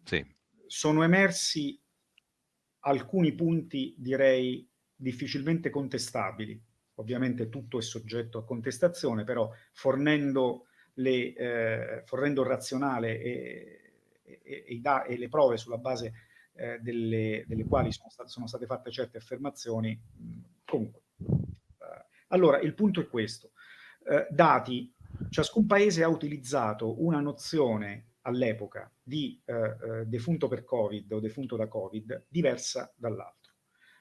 sì. Sono emersi alcuni punti direi difficilmente contestabili. Ovviamente tutto è soggetto a contestazione, però fornendo, le, eh, fornendo il razionale e, e, e, le prove sulla base eh, delle, delle, quali sono state, sono state, fatte certe affermazioni, comunque. Eh, allora, il punto è questo. Eh, dati, ciascun paese ha utilizzato una nozione all'epoca di eh, eh, defunto per Covid o defunto da Covid diversa dall'altro.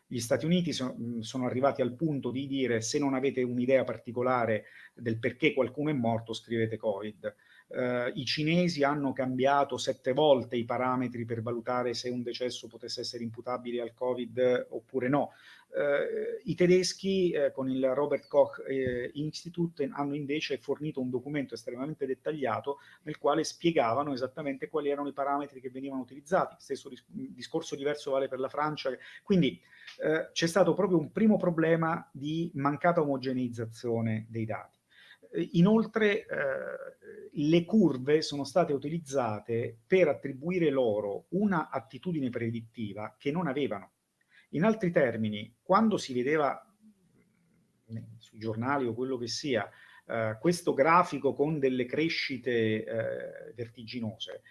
Gli Stati Uniti so, sono arrivati al punto di dire se non avete un'idea particolare del perché qualcuno è morto scrivete Covid. Uh, I cinesi hanno cambiato sette volte i parametri per valutare se un decesso potesse essere imputabile al Covid oppure no. Uh, I tedeschi uh, con il Robert Koch Institute hanno invece fornito un documento estremamente dettagliato nel quale spiegavano esattamente quali erano i parametri che venivano utilizzati. Stesso dis discorso diverso vale per la Francia. Quindi c'è stato proprio un primo problema di mancata omogeneizzazione dei dati. Inoltre eh, le curve sono state utilizzate per attribuire loro una attitudine predittiva che non avevano. In altri termini, quando si vedeva sui giornali o quello che sia, eh, questo grafico con delle crescite eh, vertiginose,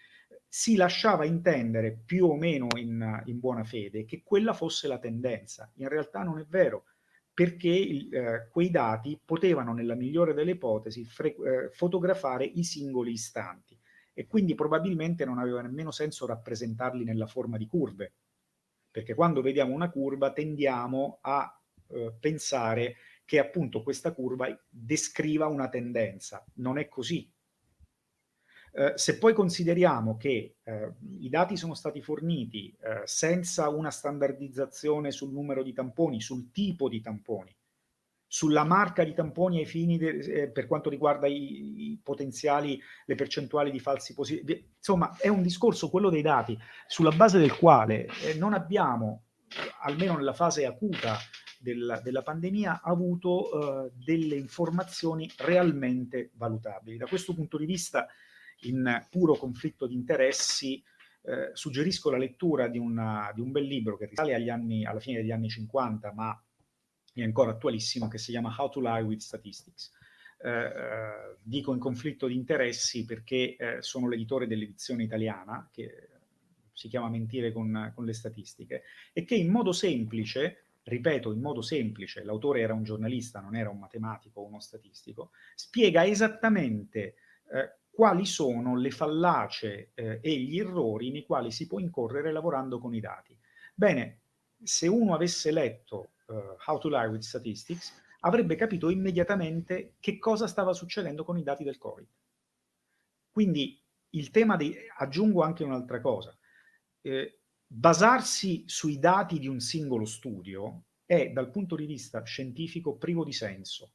si lasciava intendere più o meno in, in buona fede che quella fosse la tendenza. In realtà non è vero perché eh, quei dati potevano, nella migliore delle ipotesi, eh, fotografare i singoli istanti e quindi probabilmente non aveva nemmeno senso rappresentarli nella forma di curve, perché quando vediamo una curva tendiamo a eh, pensare che appunto questa curva descriva una tendenza. Non è così. Eh, se poi consideriamo che eh, i dati sono stati forniti eh, senza una standardizzazione sul numero di tamponi, sul tipo di tamponi, sulla marca di tamponi ai fini eh, per quanto riguarda i, i, potenziali, le percentuali di falsi positivi, insomma è un discorso, quello dei dati, sulla base del quale eh, non abbiamo, almeno nella fase acuta del, della pandemia, avuto delle informazioni realmente valutabili. Da questo punto di vista in puro conflitto di interessi, eh, suggerisco la lettura di, una, di, un bel libro che risale anni, alla fine degli anni 50, ma è ancora attualissimo, che si chiama How to Lie with Statistics. Eh, eh, dico in conflitto di interessi perché eh, sono l'editore dell'edizione italiana, che si chiama Mentire con, con, le statistiche, e che in modo semplice, ripeto, in modo semplice, l'autore era un giornalista, non era un matematico o uno statistico, spiega esattamente eh, quali sono le fallacie eh, e gli errori nei quali si può incorrere lavorando con i dati. Bene, se uno avesse letto uh, How to Lie with Statistics, avrebbe capito immediatamente che cosa stava succedendo con i dati del Covid. Quindi il tema di... aggiungo anche un'altra cosa. Eh, basarsi sui dati di un singolo studio è, dal punto di vista scientifico, privo di senso.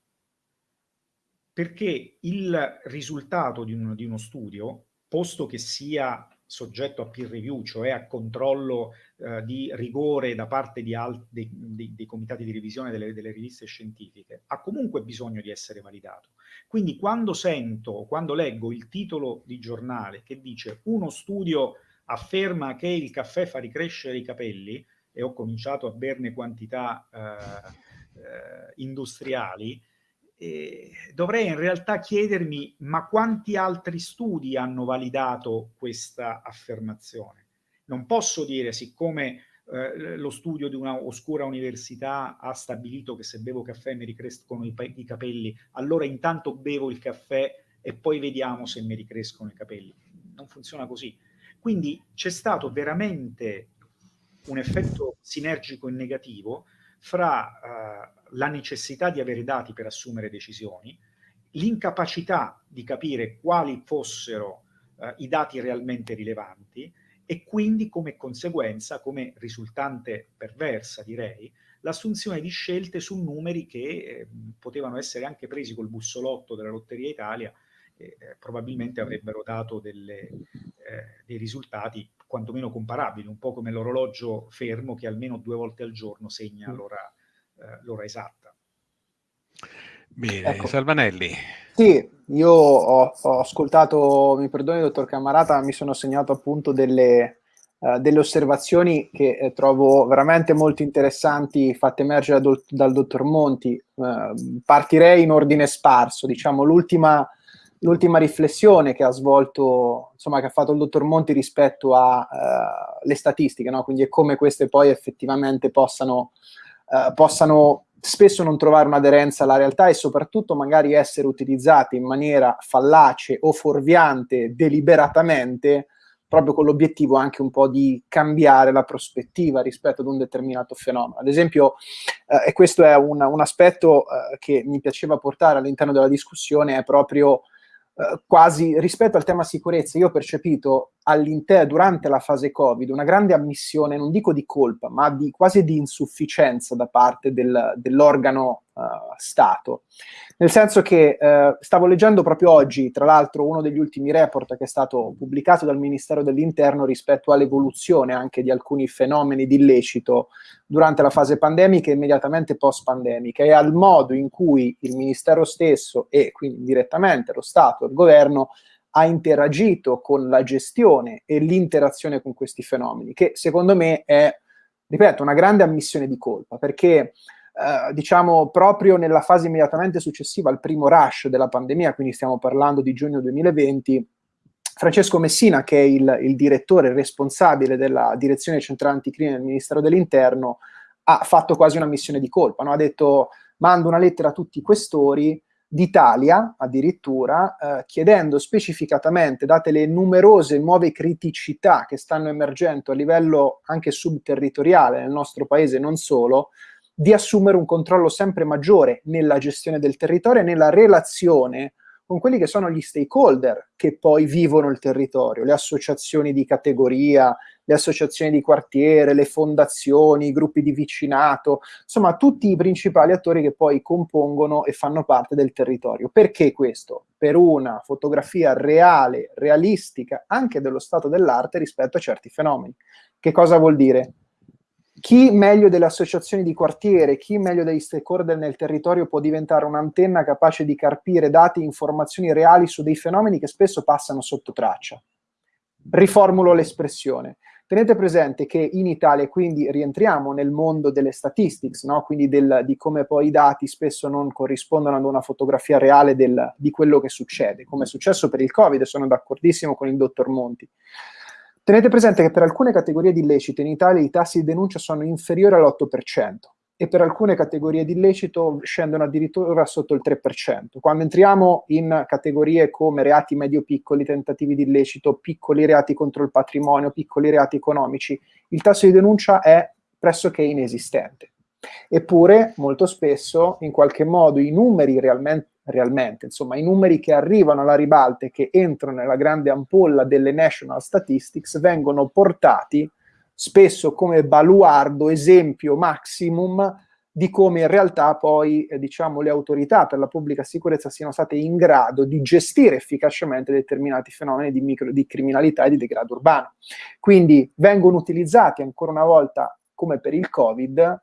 Perché il risultato di, un, di uno studio, posto che sia soggetto a peer review, cioè a controllo eh, di rigore da parte dei, dei, dei, comitati di revisione delle, delle, riviste scientifiche, ha comunque bisogno di essere validato. Quindi quando sento, quando leggo il titolo di giornale che dice uno studio afferma che il caffè fa ricrescere i capelli, e ho cominciato a berne quantità eh, eh, industriali, eh, dovrei in realtà chiedermi ma quanti altri studi hanno validato questa affermazione? Non posso dire, siccome eh, lo studio di una oscura università ha stabilito che se bevo caffè mi ricrescono i, i capelli, allora intanto bevo il caffè e poi vediamo se mi ricrescono i capelli. Non funziona così. Quindi c'è stato veramente un effetto sinergico e negativo fra uh, la necessità di avere dati per assumere decisioni, l'incapacità di capire quali fossero uh, i dati realmente rilevanti e quindi come conseguenza, come risultante perversa direi, l'assunzione di scelte su numeri che eh, potevano essere anche presi col bussolotto della Lotteria Italia eh, probabilmente avrebbero dato delle, eh, dei risultati quantomeno comparabili, un po' come l'orologio fermo che almeno due volte al giorno segna mm. l'ora eh, l'ora esatta. Bene, ecco. Salvanelli. Sì, io ho, ho, ascoltato, mi perdoni dottor Camarata, mi sono segnato appunto delle, uh, delle osservazioni che eh, trovo veramente molto interessanti fatte emergere dal, dal dottor Monti. Uh, partirei in ordine sparso, diciamo l'ultima l'ultima riflessione che ha svolto, insomma, che ha fatto il dottor Monti rispetto alle uh, statistiche, no? quindi è come queste poi effettivamente possano eh, possano spesso non trovare un'aderenza alla realtà e soprattutto magari essere utilizzate in maniera fallace o fuorviante deliberatamente proprio con l'obiettivo anche un po' di cambiare la prospettiva rispetto ad un determinato fenomeno. Ad esempio, eh, e questo è un, un aspetto eh, che mi piaceva portare all'interno della discussione, è proprio eh, quasi rispetto al tema sicurezza, io ho percepito durante la fase Covid una grande ammissione, non dico di colpa, ma di, quasi di insufficienza da parte del, dell'organo uh, Stato. Nel senso che uh, stavo leggendo proprio oggi, tra l'altro, uno degli ultimi report che è stato pubblicato dal Ministero dell'Interno rispetto all'evoluzione anche di alcuni fenomeni di illecito durante la fase pandemica e immediatamente post-pandemica. E al modo in cui il Ministero stesso e quindi direttamente lo Stato e il governo ha interagito con la gestione e l'interazione con questi fenomeni, che secondo me è, ripeto, una grande ammissione di colpa, perché eh, diciamo proprio nella fase immediatamente successiva al primo rush della pandemia, quindi stiamo parlando di giugno 2020, Francesco Messina, che è il, il direttore il responsabile della direzione centrale anticrimine del Ministero dell'Interno, ha fatto quasi una missione di colpa, no? ha detto mando una lettera a tutti i questori d'Italia addirittura, eh, chiedendo specificatamente, date le numerose nuove criticità che stanno emergendo a livello anche subterritoriale nel nostro paese, non solo, di assumere un controllo sempre maggiore nella gestione del territorio e nella relazione con quelli che sono gli stakeholder che poi vivono il territorio, le associazioni di categoria, le associazioni di quartiere, le fondazioni, i gruppi di vicinato, insomma tutti i principali attori che poi compongono e fanno parte del territorio. Perché questo? Per una fotografia reale, realistica, anche dello stato dell'arte rispetto a certi fenomeni. Che cosa vuol dire? Chi meglio delle associazioni di quartiere, chi meglio degli stakeholder nel territorio può diventare un'antenna capace di carpire dati e informazioni reali su dei fenomeni che spesso passano sotto traccia. riformulo l'espressione. Tenete presente che in Italia, quindi rientriamo nel mondo delle statistics, no? quindi del, di come poi i dati spesso non corrispondono ad una fotografia reale del, di quello che succede, come è successo per il Covid, sono d'accordissimo con il dottor Monti. Tenete presente che per alcune categorie di illecito in Italia i tassi di denuncia sono inferiori all'8% e per alcune categorie di illecito scendono addirittura sotto il 3%. Quando entriamo in categorie come reati medio-piccoli, tentativi di illecito, piccoli reati contro il patrimonio, piccoli reati economici, il tasso di denuncia è pressoché inesistente. Eppure, molto spesso, in qualche modo, i numeri realmente, realmente, insomma, i numeri che arrivano alla ribalta e che entrano nella grande ampolla delle national statistics vengono portati spesso come baluardo, esempio maximum di come in realtà poi eh, diciamo, le autorità per la pubblica sicurezza siano state in grado di gestire efficacemente determinati fenomeni di, micro, di criminalità e di degrado urbano. Quindi vengono utilizzati ancora una volta, come per il Covid,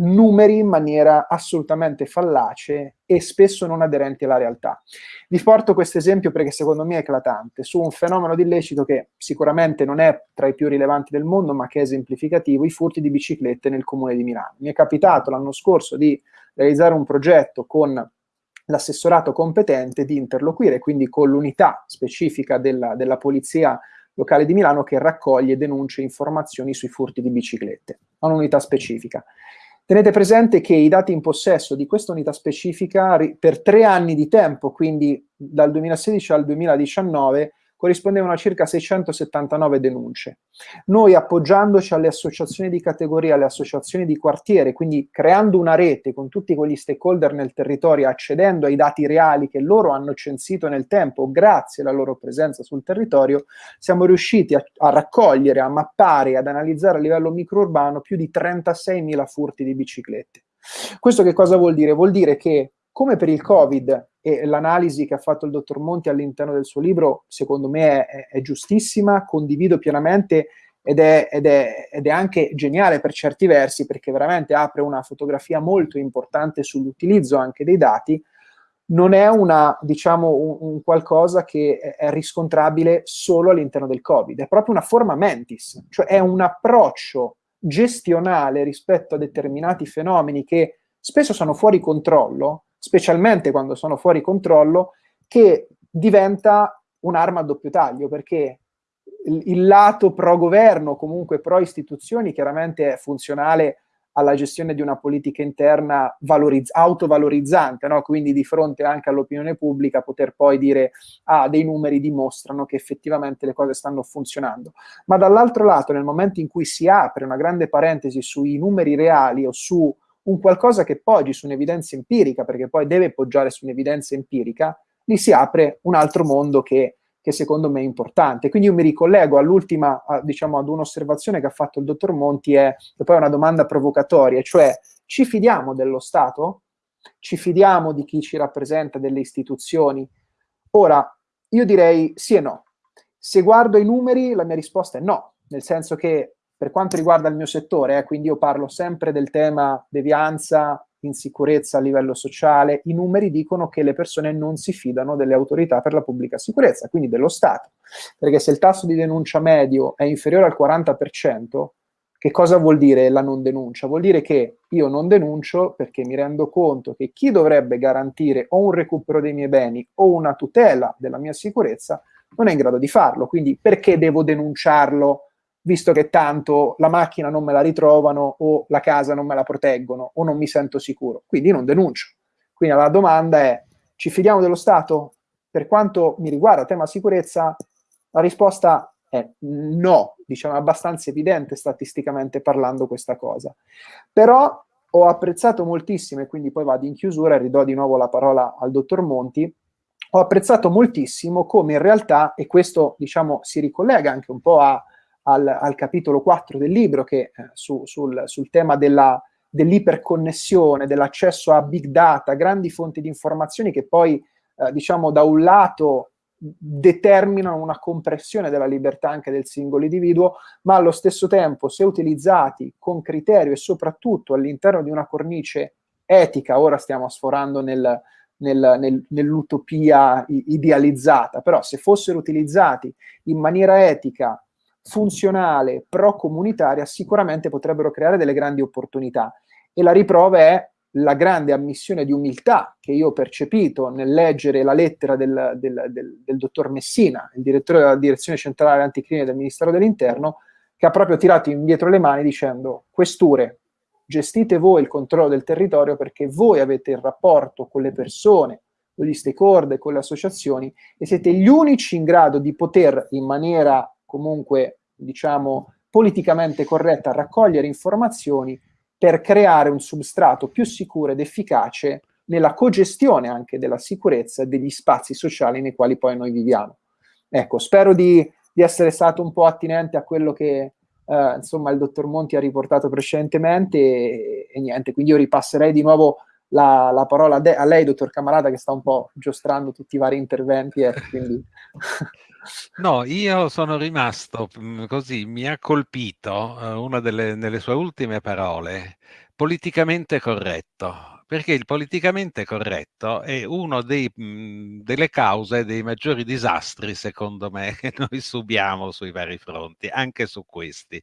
numeri in maniera assolutamente fallace e spesso non aderenti alla realtà. Vi porto questo esempio perché secondo me è eclatante, su un fenomeno di illecito che sicuramente non è tra i più rilevanti del mondo, ma che è esemplificativo, i furti di biciclette nel comune di Milano. Mi è capitato l'anno scorso di realizzare un progetto con l'assessorato competente di interloquire, quindi con l'unità specifica della, della polizia locale di Milano che raccoglie denunce e informazioni sui furti di biciclette, ha un'unità specifica. Tenete presente che i dati in possesso di questa unità specifica per tre anni di tempo, quindi dal 2016 al 2019, corrispondevano a circa 679 denunce. Noi appoggiandoci alle associazioni di categoria, alle associazioni di quartiere, quindi creando una rete con tutti quegli stakeholder nel territorio, accedendo ai dati reali che loro hanno censito nel tempo, grazie alla loro presenza sul territorio, siamo riusciti a, a raccogliere, a mappare, ad analizzare a livello microurbano più di 36.000 furti di biciclette. Questo che cosa vuol dire? Vuol dire che come per il Covid, e l'analisi che ha fatto il dottor Monti all'interno del suo libro, secondo me è, è giustissima, condivido pienamente ed è, ed, è, ed è, anche geniale per certi versi perché veramente apre una fotografia molto importante sull'utilizzo anche dei dati, non è una, diciamo, un, un, qualcosa che è riscontrabile solo all'interno del Covid, è proprio una forma mentis, cioè è un approccio gestionale rispetto a determinati fenomeni che spesso sono fuori controllo, specialmente quando sono fuori controllo, che diventa un'arma a doppio taglio, perché il, lato pro-governo, comunque pro-istituzioni, chiaramente è funzionale alla gestione di una politica interna valorizz- autovalorizzante, no? quindi di fronte anche all'opinione pubblica poter poi dire ah, dei numeri dimostrano che effettivamente le cose stanno funzionando. Ma dall'altro lato, nel momento in cui si apre una grande parentesi sui numeri reali o su un qualcosa che poggi su un'evidenza empirica, perché poi deve poggiare su un'evidenza empirica, lì si apre un altro mondo che, che secondo me è importante. Quindi io mi ricollego all'ultima, diciamo, ad un'osservazione che ha fatto il dottor Monti, è, e poi è una domanda provocatoria, cioè ci fidiamo dello Stato? Ci fidiamo di chi ci rappresenta, delle istituzioni? Ora, io direi sì e no. Se guardo i numeri, la mia risposta è no, nel senso che per quanto riguarda il mio settore, eh, quindi io parlo sempre del tema devianza, insicurezza a livello sociale, i numeri dicono che le persone non si fidano delle autorità per la pubblica sicurezza, quindi dello Stato. Perché se il tasso di denuncia medio è inferiore al 40%, che cosa vuol dire la non denuncia? Vuol dire che io non denuncio perché mi rendo conto che chi dovrebbe garantire o un recupero dei miei beni o una tutela della mia sicurezza non è in grado di farlo. Quindi perché devo denunciarlo? Visto che tanto la macchina non me la ritrovano o la casa non me la proteggono o non mi sento sicuro. Quindi non denuncio. Quindi la domanda è, ci fidiamo dello Stato? Per quanto mi riguarda tema sicurezza, la risposta è no, diciamo abbastanza evidente statisticamente parlando questa cosa. Però ho apprezzato moltissimo, e quindi poi vado in chiusura e ridò di nuovo la parola al dottor Monti, ho apprezzato moltissimo come in realtà, e questo diciamo si ricollega anche un po' a al, al capitolo 4 del libro che eh, su, sul, sul, tema della, dell'iperconnessione, dell'accesso a big data, grandi fonti di informazioni che poi, eh, diciamo, da un lato determinano una compressione della libertà anche del singolo individuo, ma allo stesso tempo, se utilizzati con criterio e soprattutto all'interno di una cornice etica, ora stiamo sforando nel, nel, nel, nell'utopia idealizzata, però se fossero utilizzati in maniera etica, funzionale, pro-comunitaria, sicuramente potrebbero creare delle grandi opportunità. E la riprova è la grande ammissione di umiltà che io ho percepito nel leggere la lettera del, del, del, del dottor Messina, il direttore della direzione centrale anticrimine del Ministero dell'Interno, che ha proprio tirato indietro le mani dicendo questure, gestite voi il controllo del territorio perché voi avete il rapporto con le persone, con gli stakeholder, con le associazioni e siete gli unici in grado di poter in maniera comunque, diciamo, politicamente corretta raccogliere informazioni per creare un substrato più sicuro ed efficace nella cogestione anche della sicurezza degli spazi sociali nei quali poi noi viviamo. Ecco, spero di, di essere stato un po' attinente a quello che eh, insomma il dottor Monti ha riportato precedentemente e, e niente, quindi io ripasserei di nuovo la, la parola a, a, lei, dottor Camarata, che sta un po' giostrando tutti i vari interventi. Eh, quindi... No, io sono rimasto mm, così, mi ha colpito uh, una delle sue ultime parole, politicamente corretto, perché il politicamente corretto è una mm, delle cause dei maggiori disastri, secondo me, che noi subiamo sui vari fronti, anche su questi.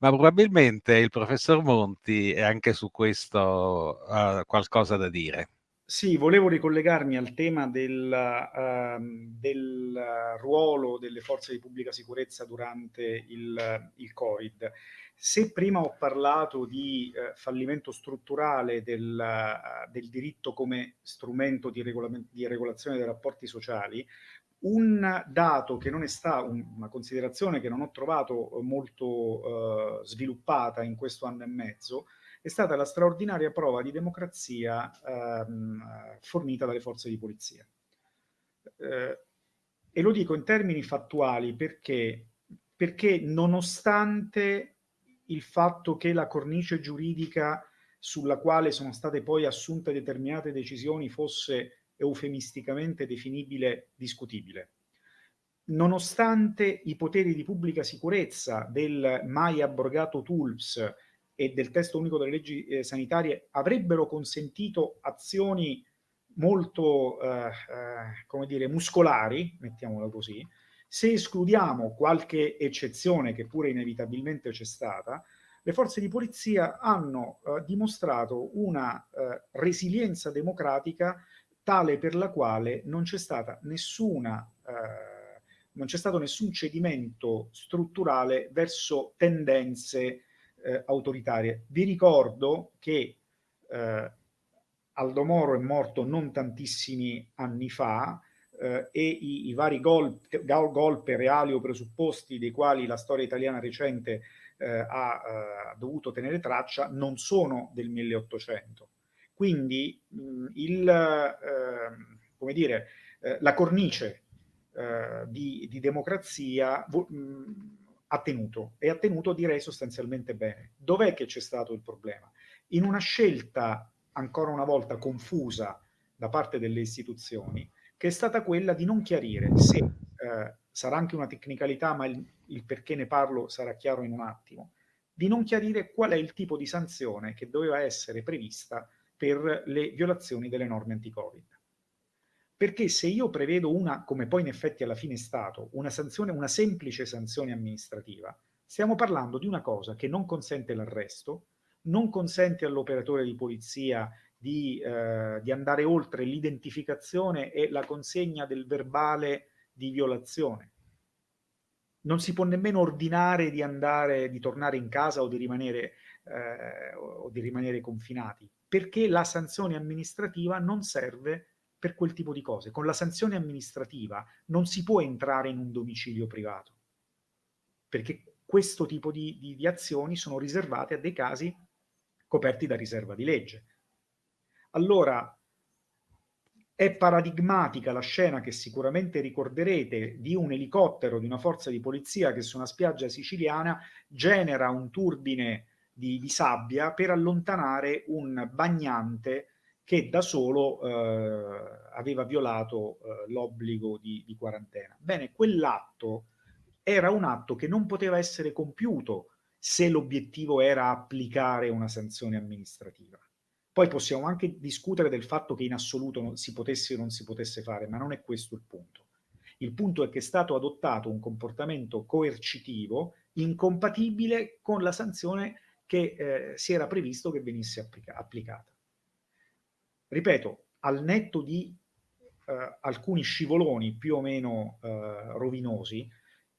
Ma probabilmente il professor Monti anche su questo ha qualcosa da dire. Sì, volevo ricollegarmi al tema del, uh, del ruolo delle forze di pubblica sicurezza durante il, il Covid. Se prima ho parlato di uh, fallimento strutturale del, uh, del, diritto come strumento di, di, regolazione dei rapporti sociali, un dato che non è stato, una considerazione che non ho trovato molto sviluppata in questo anno e mezzo, è stata la straordinaria prova di democrazia ehm, fornita dalle forze di polizia. Eh, e lo dico in termini fattuali perché, perché nonostante il fatto che la cornice giuridica sulla quale sono state poi assunte determinate decisioni fosse eufemisticamente definibile discutibile. Nonostante i poteri di pubblica sicurezza del mai abrogato TULPS e del testo unico delle leggi eh, sanitarie avrebbero consentito azioni molto, eh, eh, come dire, muscolari, mettiamola così, se escludiamo qualche eccezione che pure inevitabilmente c'è stata, le forze di polizia hanno eh, dimostrato una eh, resilienza democratica tale per la quale non c'è stata nessuna eh, non c'è stato nessun cedimento strutturale verso tendenze eh, autoritarie. Vi ricordo che eh, Aldo Moro è morto non tantissimi anni fa eh, e i, i vari golpe, golpe, reali o presupposti dei quali la storia italiana recente eh, ha eh, dovuto tenere traccia non sono del 1800. Quindi mh, il, ehm, come dire, eh, la cornice di, di, democrazia mh, ha tenuto e ha tenuto direi sostanzialmente bene. Dov'è che c'è stato il problema? In una scelta ancora una volta confusa da parte delle istituzioni che è stata quella di non chiarire se eh, sarà anche una tecnicalità ma il, il perché ne parlo sarà chiaro in un attimo di non chiarire qual è il tipo di sanzione che doveva essere prevista per le violazioni delle norme anti-Covid. Perché se io prevedo una, come poi in effetti alla fine è stato, una sanzione, una semplice sanzione amministrativa, stiamo parlando di una cosa che non consente l'arresto, non consente all'operatore di polizia di, eh, di andare oltre l'identificazione e la consegna del verbale di violazione. Non si può nemmeno ordinare di andare, di tornare in casa o di rimanere, eh, o di rimanere confinati, perché la sanzione amministrativa non serve per quel tipo di cose. Con la sanzione amministrativa non si può entrare in un domicilio privato, perché questo tipo di, di, di azioni sono riservate a dei casi coperti da riserva di legge. Allora, è paradigmatica la scena che sicuramente ricorderete di un elicottero di una forza di polizia che su una spiaggia siciliana genera un turbine di, di sabbia per allontanare un bagnante che da solo eh, aveva violato eh, l'obbligo di, di quarantena. Bene, quell'atto era un atto che non poteva essere compiuto se l'obiettivo era applicare una sanzione amministrativa. Poi possiamo anche discutere del fatto che in assoluto si potesse o non si potesse fare, ma non è questo il punto. Il punto è che è stato adottato un comportamento coercitivo incompatibile con la sanzione che eh, si era previsto che venisse applica applicata. Ripeto, al netto di eh, alcuni scivoloni più o meno eh, rovinosi,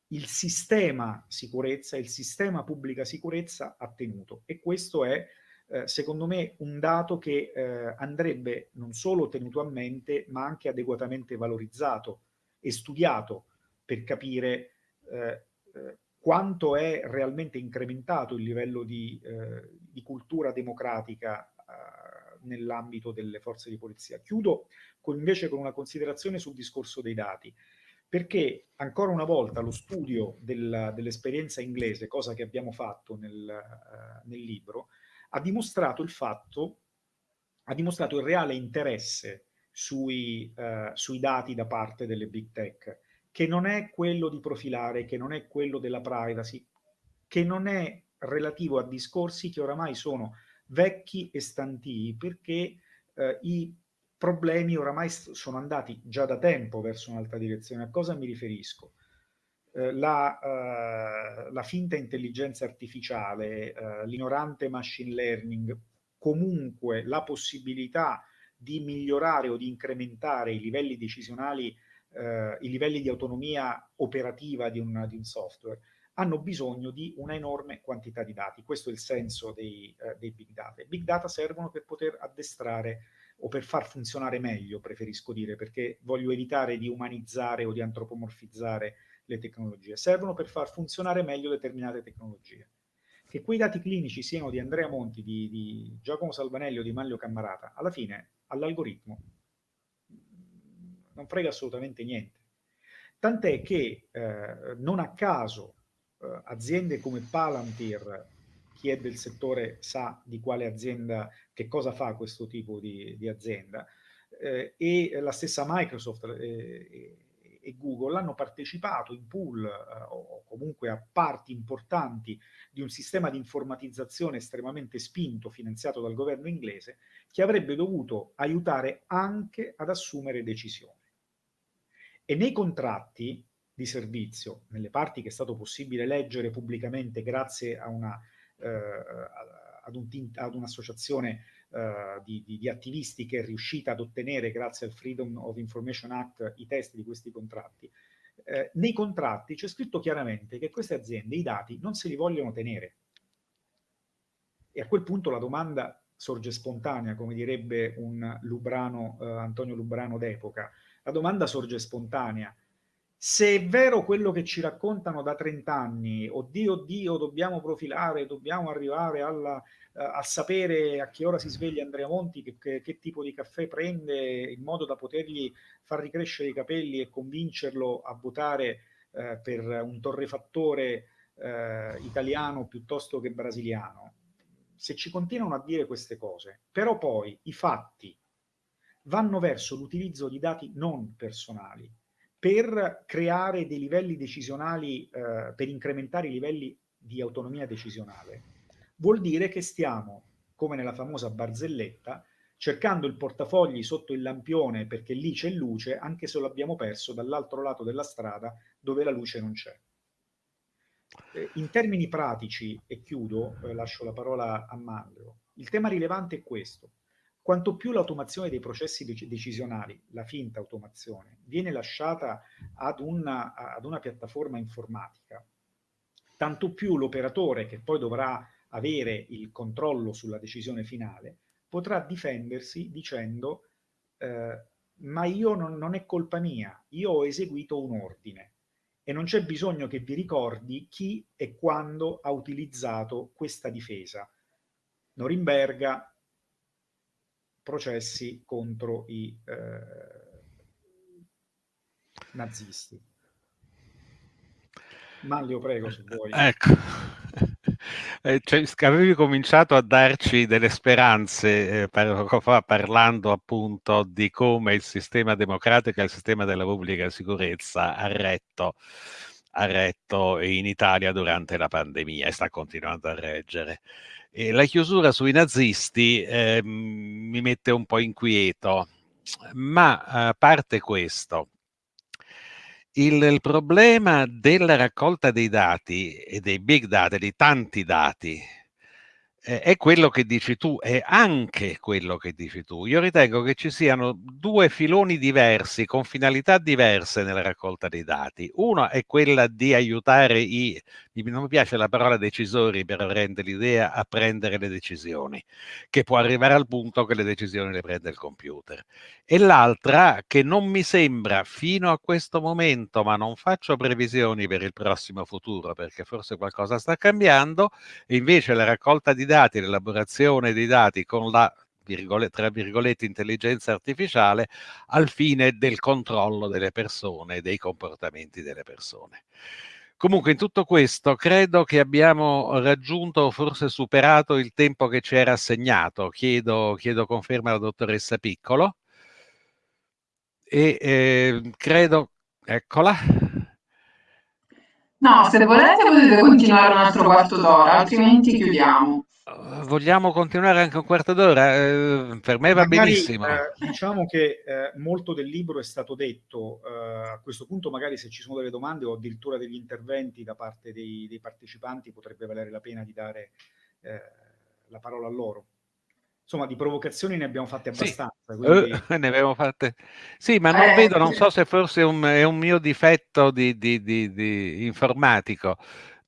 il sistema sicurezza, il sistema pubblica sicurezza ha tenuto e questo è eh, secondo me un dato che eh, andrebbe non solo tenuto a mente ma anche adeguatamente valorizzato e studiato per capire eh, eh, quanto è realmente incrementato il livello di, eh, di cultura democratica nell'ambito delle forze di polizia. Chiudo con, invece con una considerazione sul discorso dei dati, perché ancora una volta lo studio del, dell'esperienza inglese, cosa che abbiamo fatto nel, uh, nel libro, ha dimostrato il fatto, ha dimostrato il reale interesse sui, uh, sui dati da parte delle big tech, che non è quello di profilare, che non è quello della privacy, che non è relativo a discorsi che oramai sono vecchi e stantii, perché eh, i problemi oramai sono andati già da tempo verso un'altra direzione. A cosa mi riferisco? Eh, la, eh, la, finta intelligenza artificiale, eh, l'ignorante machine learning, comunque la possibilità di migliorare o di incrementare i livelli decisionali eh, i livelli di autonomia operativa di un, di un, software, hanno bisogno di una enorme quantità di dati. Questo è il senso dei, eh, dei big data. I big data servono per poter addestrare o per far funzionare meglio, preferisco dire, perché voglio evitare di umanizzare o di antropomorfizzare le tecnologie. Servono per far funzionare meglio determinate tecnologie. Che quei dati clinici siano di Andrea Monti, di, di Giacomo Salvanelli o di Manlio Cammarata, alla fine all'algoritmo non frega assolutamente niente. Tant'è che eh, non a caso eh, aziende come Palantir, chi è del settore sa di quale azienda, che cosa fa questo tipo di, di azienda, eh, e la stessa Microsoft eh, e Google hanno partecipato in pool eh, o comunque a parti importanti di un sistema di informatizzazione estremamente spinto, finanziato dal governo inglese, che avrebbe dovuto aiutare anche ad assumere decisioni. E nei contratti di servizio, nelle parti che è stato possibile leggere pubblicamente grazie a una, eh, ad, un, ad un'associazione uh, di, di, di, attivisti che è riuscita ad ottenere, grazie al Freedom of Information Act, i testi di questi contratti, eh, nei contratti c'è scritto chiaramente che queste aziende i dati non se li vogliono tenere. E a quel punto la domanda sorge spontanea, come direbbe un Lubrano, eh, Antonio Lubrano d'epoca, la domanda sorge spontanea. Se è vero quello che ci raccontano da 30 anni, oddio, oddio, dobbiamo profilare, dobbiamo arrivare alla, uh, a sapere a che ora si sveglia Andrea Monti, che, che, che, tipo di caffè prende, in modo da potergli far ricrescere i capelli e convincerlo a votare uh, per un torrefattore uh, italiano piuttosto che brasiliano. Se ci continuano a dire queste cose, però poi i fatti vanno verso l'utilizzo di dati non personali per creare dei livelli decisionali, eh, per incrementare i livelli di autonomia decisionale, vuol dire che stiamo, come nella famosa barzelletta, cercando il portafogli sotto il lampione perché lì c'è luce, anche se lo abbiamo perso dall'altro lato della strada dove la luce non c'è. Eh, in termini pratici, e chiudo, eh, lascio la parola a Mandrio, il tema rilevante è questo. Quanto più l'automazione dei processi decisionali, la finta automazione, viene lasciata ad una, ad una piattaforma informatica, tanto più l'operatore che poi dovrà avere il controllo sulla decisione finale, potrà difendersi dicendo eh, ma io non, non, è colpa mia, io ho eseguito un ordine e non c'è bisogno che vi ricordi chi e quando ha utilizzato questa difesa. Norimberga, processi contro i eh, nazisti. Maglio, prego, se vuoi. Ecco. Eh, cioè, avevi cominciato a darci delle speranze eh, poco fa parlando appunto di come il sistema democratico e il sistema della pubblica sicurezza ha retto ha retto in Italia durante la pandemia e sta continuando a reggere. E la chiusura sui nazisti eh, mi mette un po' inquieto, ma a parte questo, il, il, problema della raccolta dei dati e dei big data, di tanti dati, è quello che dici tu, è anche quello che dici tu. Io ritengo che ci siano due filoni diversi, con finalità diverse nella raccolta dei dati. Uno è quella di aiutare i, non mi piace la parola decisori per rendere l'idea, a prendere le decisioni, che può arrivare al punto che le decisioni le prende il computer. E l'altra, che non mi sembra fino a questo momento, ma non faccio previsioni per il prossimo futuro, perché forse qualcosa sta cambiando, invece la raccolta di dati, l'elaborazione dei dati con la tra virgolette intelligenza artificiale al fine del controllo delle persone, dei comportamenti delle persone. Comunque in tutto questo credo che abbiamo raggiunto o forse superato il tempo che ci era assegnato. Chiedo, chiedo conferma alla dottoressa Piccolo e eh, credo, eccola. No, se volete potete continuare un altro quarto d'ora, altrimenti chiudiamo. Vogliamo continuare anche un quarto d'ora? Eh, per me va magari, benissimo. Eh, diciamo che eh, molto del libro è stato detto. Eh, a questo punto, magari se ci sono delle domande o addirittura degli interventi da parte dei, dei partecipanti, potrebbe valere la pena di dare eh, la parola a loro. Insomma, di provocazioni ne abbiamo fatte abbastanza. Sì, quindi... ne abbiamo fatte. Sì, ma non vedo, non so se forse un, è un mio difetto di, di, di, di informatico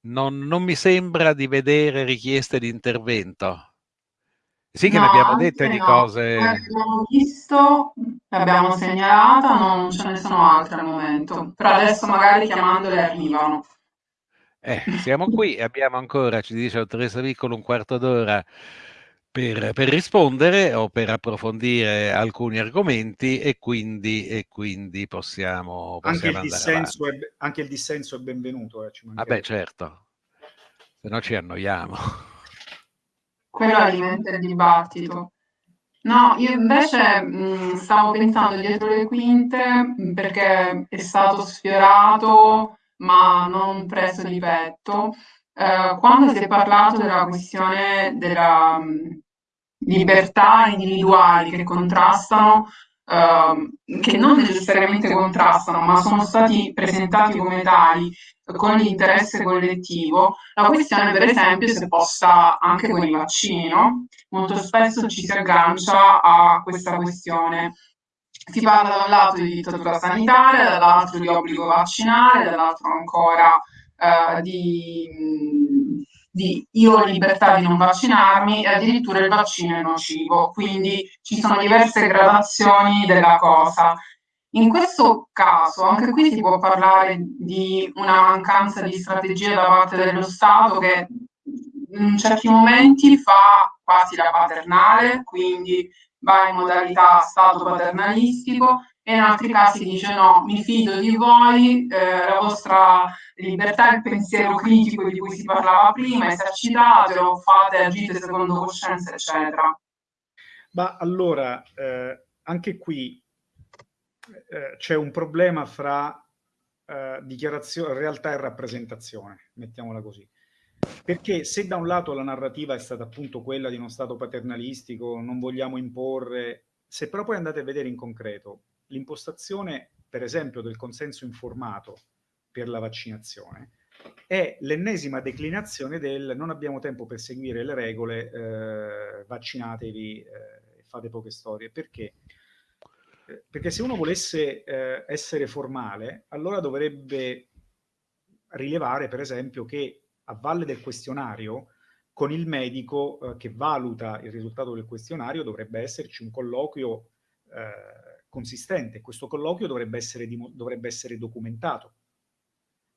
non, non mi sembra di vedere richieste di intervento. Sì che no, ne abbiamo dette di no. cose. Abbiamo visto, l'abbiamo segnalata, non ce ne sono altre al momento. Però adesso magari chiamandole arrivano. Eh, siamo qui e abbiamo ancora, ci dice Teresa Piccolo, un quarto d'ora per, per, rispondere o per approfondire alcuni argomenti e quindi, e quindi possiamo, possiamo anche, il dissenso è, anche il dissenso è benvenuto. Eh, Vabbè, ah certo, se no ci annoiamo. Quello alimenta il dibattito. No, io invece mh, stavo pensando dietro le quinte perché è stato sfiorato ma non preso di petto eh, quando si è parlato della questione della mh, libertà individuali che contrastano, eh, che non necessariamente contrastano, ma sono stati presentati come tali con l'interesse collettivo, la questione per esempio si è posta anche con i vaccini? Molto spesso ci si aggancia a questa questione. Si parla da un lato di dittatura sanitaria, dall'altro di obbligo vaccinale, dall'altro ancora uh, di, di, io ho libertà di non vaccinarmi e addirittura il vaccino è nocivo, quindi ci sono diverse gradazioni della cosa. In questo caso, anche qui si può parlare di una mancanza di strategia da parte dello Stato che in certi momenti fa quasi la paternale, quindi va in modalità Stato paternalistico e in altri casi dice no, mi fido di voi, eh, la vostra libertà, il pensiero critico di cui si parlava prima, esercitatelo, fate, agite secondo coscienza, eccetera. Ma allora, eh, anche qui eh, c'è un problema fra eh, realtà e rappresentazione, mettiamola così. Perché se da un lato la narrativa è stata appunto quella di uno Stato paternalistico, non vogliamo imporre, se però poi andate a vedere in concreto l'impostazione, per esempio, del consenso informato per la vaccinazione è l'ennesima declinazione del non abbiamo tempo per seguire le regole, eh, vaccinatevi eh, fate poche storie. Perché? Eh, perché se uno volesse eh, essere formale, allora dovrebbe rilevare, per esempio, che a valle del questionario, con il medico eh, che valuta il risultato del questionario, dovrebbe esserci un colloquio eh, consistente. Questo colloquio dovrebbe essere, dovrebbe essere documentato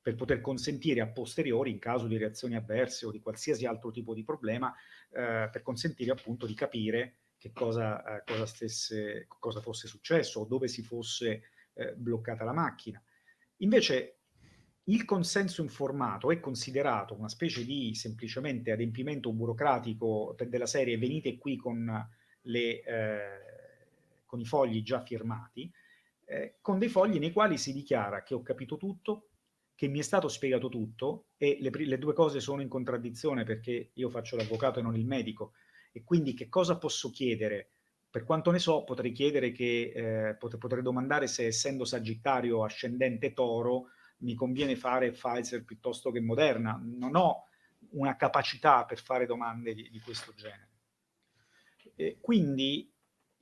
per poter consentire a posteriori, in caso di reazioni avverse o di qualsiasi altro tipo di problema, eh, per consentire appunto di capire che cosa, eh, cosa, stesse, cosa fosse successo o dove si fosse eh, bloccata la macchina. Invece il consenso informato è considerato una specie di semplicemente adempimento burocratico della serie venite qui con le eh, con i fogli già firmati, eh, con dei fogli nei quali si dichiara che ho capito tutto, che mi è stato spiegato tutto e le, le due cose sono in contraddizione perché io faccio l'avvocato e non il medico e quindi che cosa posso chiedere? Per quanto ne so, potrei chiedere che, eh, pot potrei domandare se essendo Sagittario ascendente Toro mi conviene fare Pfizer piuttosto che Moderna. Non ho una capacità per fare domande di, di questo genere. E quindi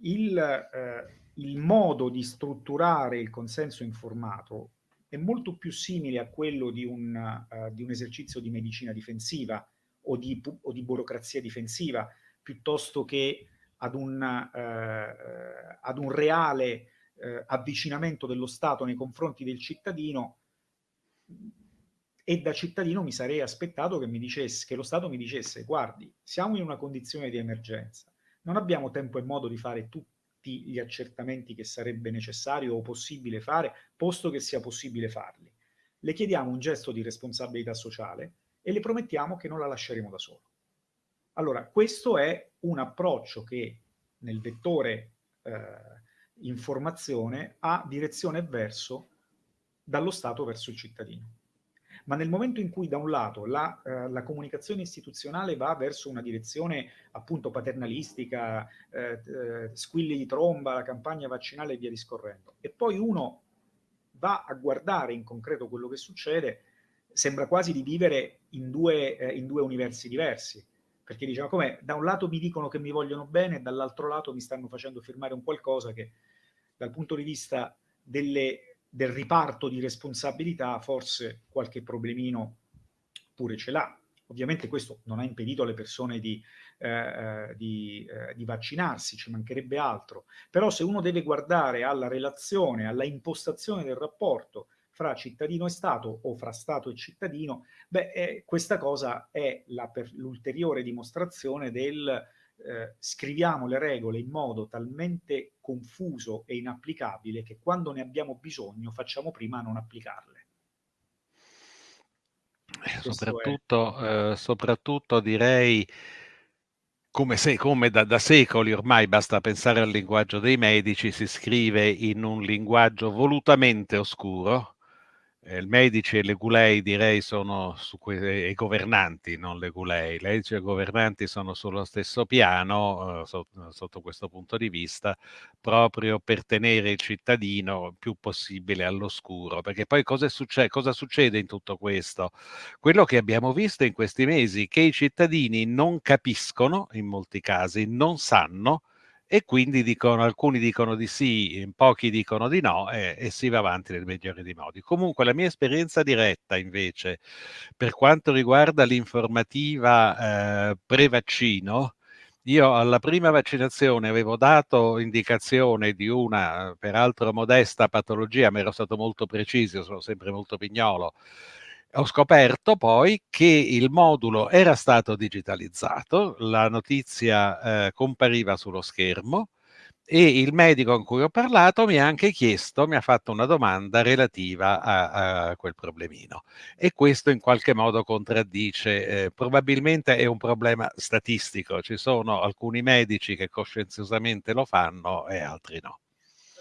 il, eh, il modo di strutturare il consenso informato è molto più simile a quello di un, uh, di un esercizio di medicina difensiva o di, o di, burocrazia difensiva, piuttosto che ad un, uh, ad un reale uh, avvicinamento dello Stato nei confronti del cittadino. E da cittadino mi sarei aspettato che, mi dicesse, che lo Stato mi dicesse guardi, siamo in una condizione di emergenza, non abbiamo tempo e modo di fare tutti gli accertamenti che sarebbe necessario o possibile fare, posto che sia possibile farli. Le chiediamo un gesto di responsabilità sociale e le promettiamo che non la lasceremo da solo. Allora, questo è un approccio che nel vettore eh, informazione ha direzione verso dallo Stato verso il cittadino ma nel momento in cui da un lato la, eh, la comunicazione istituzionale va verso una direzione appunto paternalistica, eh, eh, squilli di tromba, la campagna vaccinale e via discorrendo, e poi uno va a guardare in concreto quello che succede, sembra quasi di vivere in due, eh, in due universi diversi, perché diciamo come da un lato mi dicono che mi vogliono bene, dall'altro lato mi stanno facendo firmare un qualcosa che dal punto di vista delle del riparto di responsabilità forse qualche problemino pure ce l'ha. Ovviamente questo non ha impedito alle persone di, eh, eh, di, eh, di, vaccinarsi, ci mancherebbe altro. Però se uno deve guardare alla relazione, alla impostazione del rapporto fra cittadino e Stato o fra Stato e cittadino, beh, eh, questa cosa è l'ulteriore dimostrazione del eh, scriviamo le regole in modo talmente confuso e inapplicabile che quando ne abbiamo bisogno facciamo prima a non applicarle. Eh, soprattutto, eh, soprattutto direi come, se, come da, da, secoli ormai basta pensare al linguaggio dei medici, si scrive in un linguaggio volutamente oscuro, il medici e le gulei direi sono su que- i governanti, non le gulei. Le medici e i governanti sono sullo stesso piano eh, sotto, sotto questo punto di vista, proprio per tenere il cittadino il più possibile all'oscuro. Perché poi cosa, succe- cosa succede in tutto questo? Quello che abbiamo visto in questi mesi, che i cittadini non capiscono, in molti casi, non sanno e quindi dicono, alcuni dicono di sì, pochi dicono di no e, e, si va avanti nel migliore dei modi. Comunque la mia esperienza diretta invece per quanto riguarda l'informativa eh, pre-vaccino, io alla prima vaccinazione avevo dato indicazione di una, peraltro modesta patologia, ma ero stato molto preciso, sono sempre molto pignolo, ho scoperto poi che il modulo era stato digitalizzato, la notizia eh, compariva sullo schermo e il medico con cui ho parlato mi ha anche chiesto, mi ha fatto una domanda relativa a, a quel problemino e questo in qualche modo contraddice, eh, probabilmente è un problema statistico, ci sono alcuni medici che coscienziosamente lo fanno e altri no.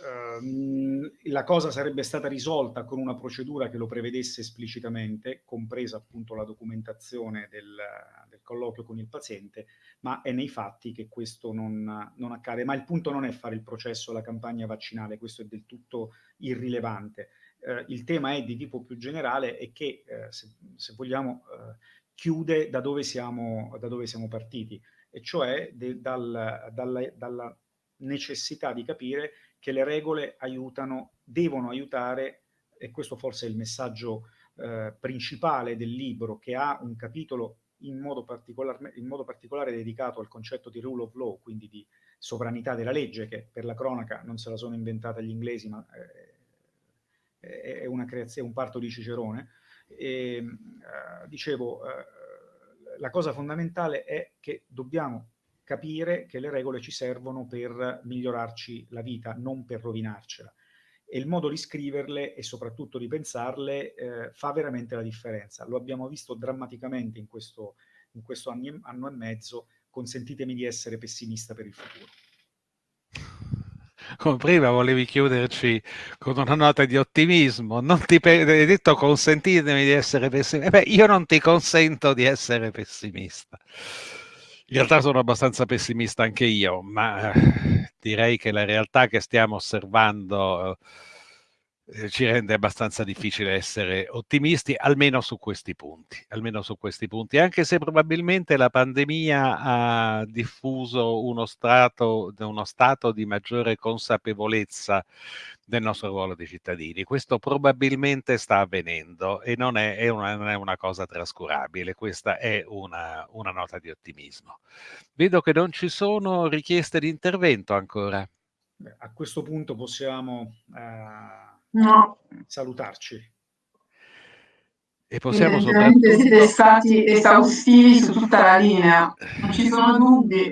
Ehm, la cosa sarebbe stata risolta con una procedura che lo prevedesse esplicitamente, compresa appunto la documentazione del, del colloquio con il paziente, ma è nei fatti che questo non, non, accade. Ma il punto non è fare il processo alla campagna vaccinale, questo è del tutto irrilevante. Eh, il tema è di tipo più generale e che, eh, se, se, vogliamo, eh, chiude da dove, siamo, da dove siamo partiti, e cioè de, dal, dalla, dalla necessità di capire che le regole aiutano, devono aiutare, e questo forse è il messaggio eh, principale del libro, che ha un capitolo in modo, in modo, particolare dedicato al concetto di rule of law, quindi di sovranità della legge, che per la cronaca non se la sono inventata gli inglesi, ma eh, è una creazione, un parto di Cicerone. E, eh, dicevo, eh, la cosa fondamentale è che dobbiamo capire che le regole ci servono per migliorarci la vita, non per rovinarcela. E il modo di scriverle e soprattutto di pensarle eh, fa veramente la differenza. Lo abbiamo visto drammaticamente in questo, in questo anni, anno e mezzo. Consentitemi di essere pessimista per il futuro. come prima volevi chiuderci con una nota di ottimismo, non ti hai detto consentitemi di essere pessimista. Beh, io non ti consento di essere pessimista. In realtà sono abbastanza pessimista anche io, ma direi che la realtà che stiamo osservando eh, ci rende abbastanza difficile essere ottimisti, almeno su questi punti, almeno su questi punti, anche se probabilmente la pandemia ha diffuso uno, strato, uno stato di maggiore consapevolezza del nostro ruolo di cittadini. Questo probabilmente sta avvenendo e non è, è, una, non è una, cosa trascurabile, questa è una, una nota di ottimismo. Vedo che non ci sono richieste di intervento ancora. A questo punto possiamo eh, no. salutarci. E possiamo Evidentemente soprattutto... siete stati esaustivi su tutta la linea, non ci sono dubbi.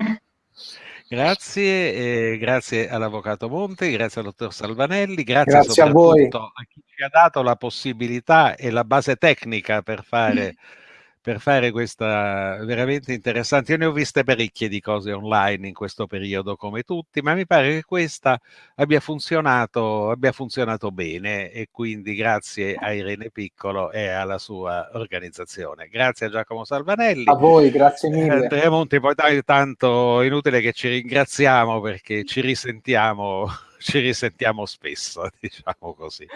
Grazie, eh, grazie all'Avvocato Monte, grazie al Dottor Salvanelli, grazie, grazie soprattutto a, a, chi ci ha dato la possibilità e la base tecnica per fare per fare questa veramente interessante. Io ne ho viste parecchie di cose online in questo periodo come tutti, ma mi pare che questa abbia funzionato, abbia funzionato bene e quindi grazie a Irene Piccolo e alla sua organizzazione. Grazie a Giacomo Salvanelli. A voi, grazie mille. Eh, Andrea Monti, poi tanto inutile che ci ringraziamo perché ci risentiamo, ci risentiamo spesso, diciamo così.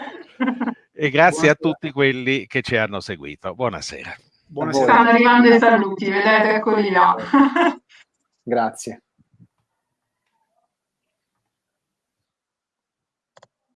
E grazie Buonasera. a tutti quelli che ci hanno seguito. Buonasera. Buonasera. Stanno arrivando i saluti, vedete, eccoli là. Grazie.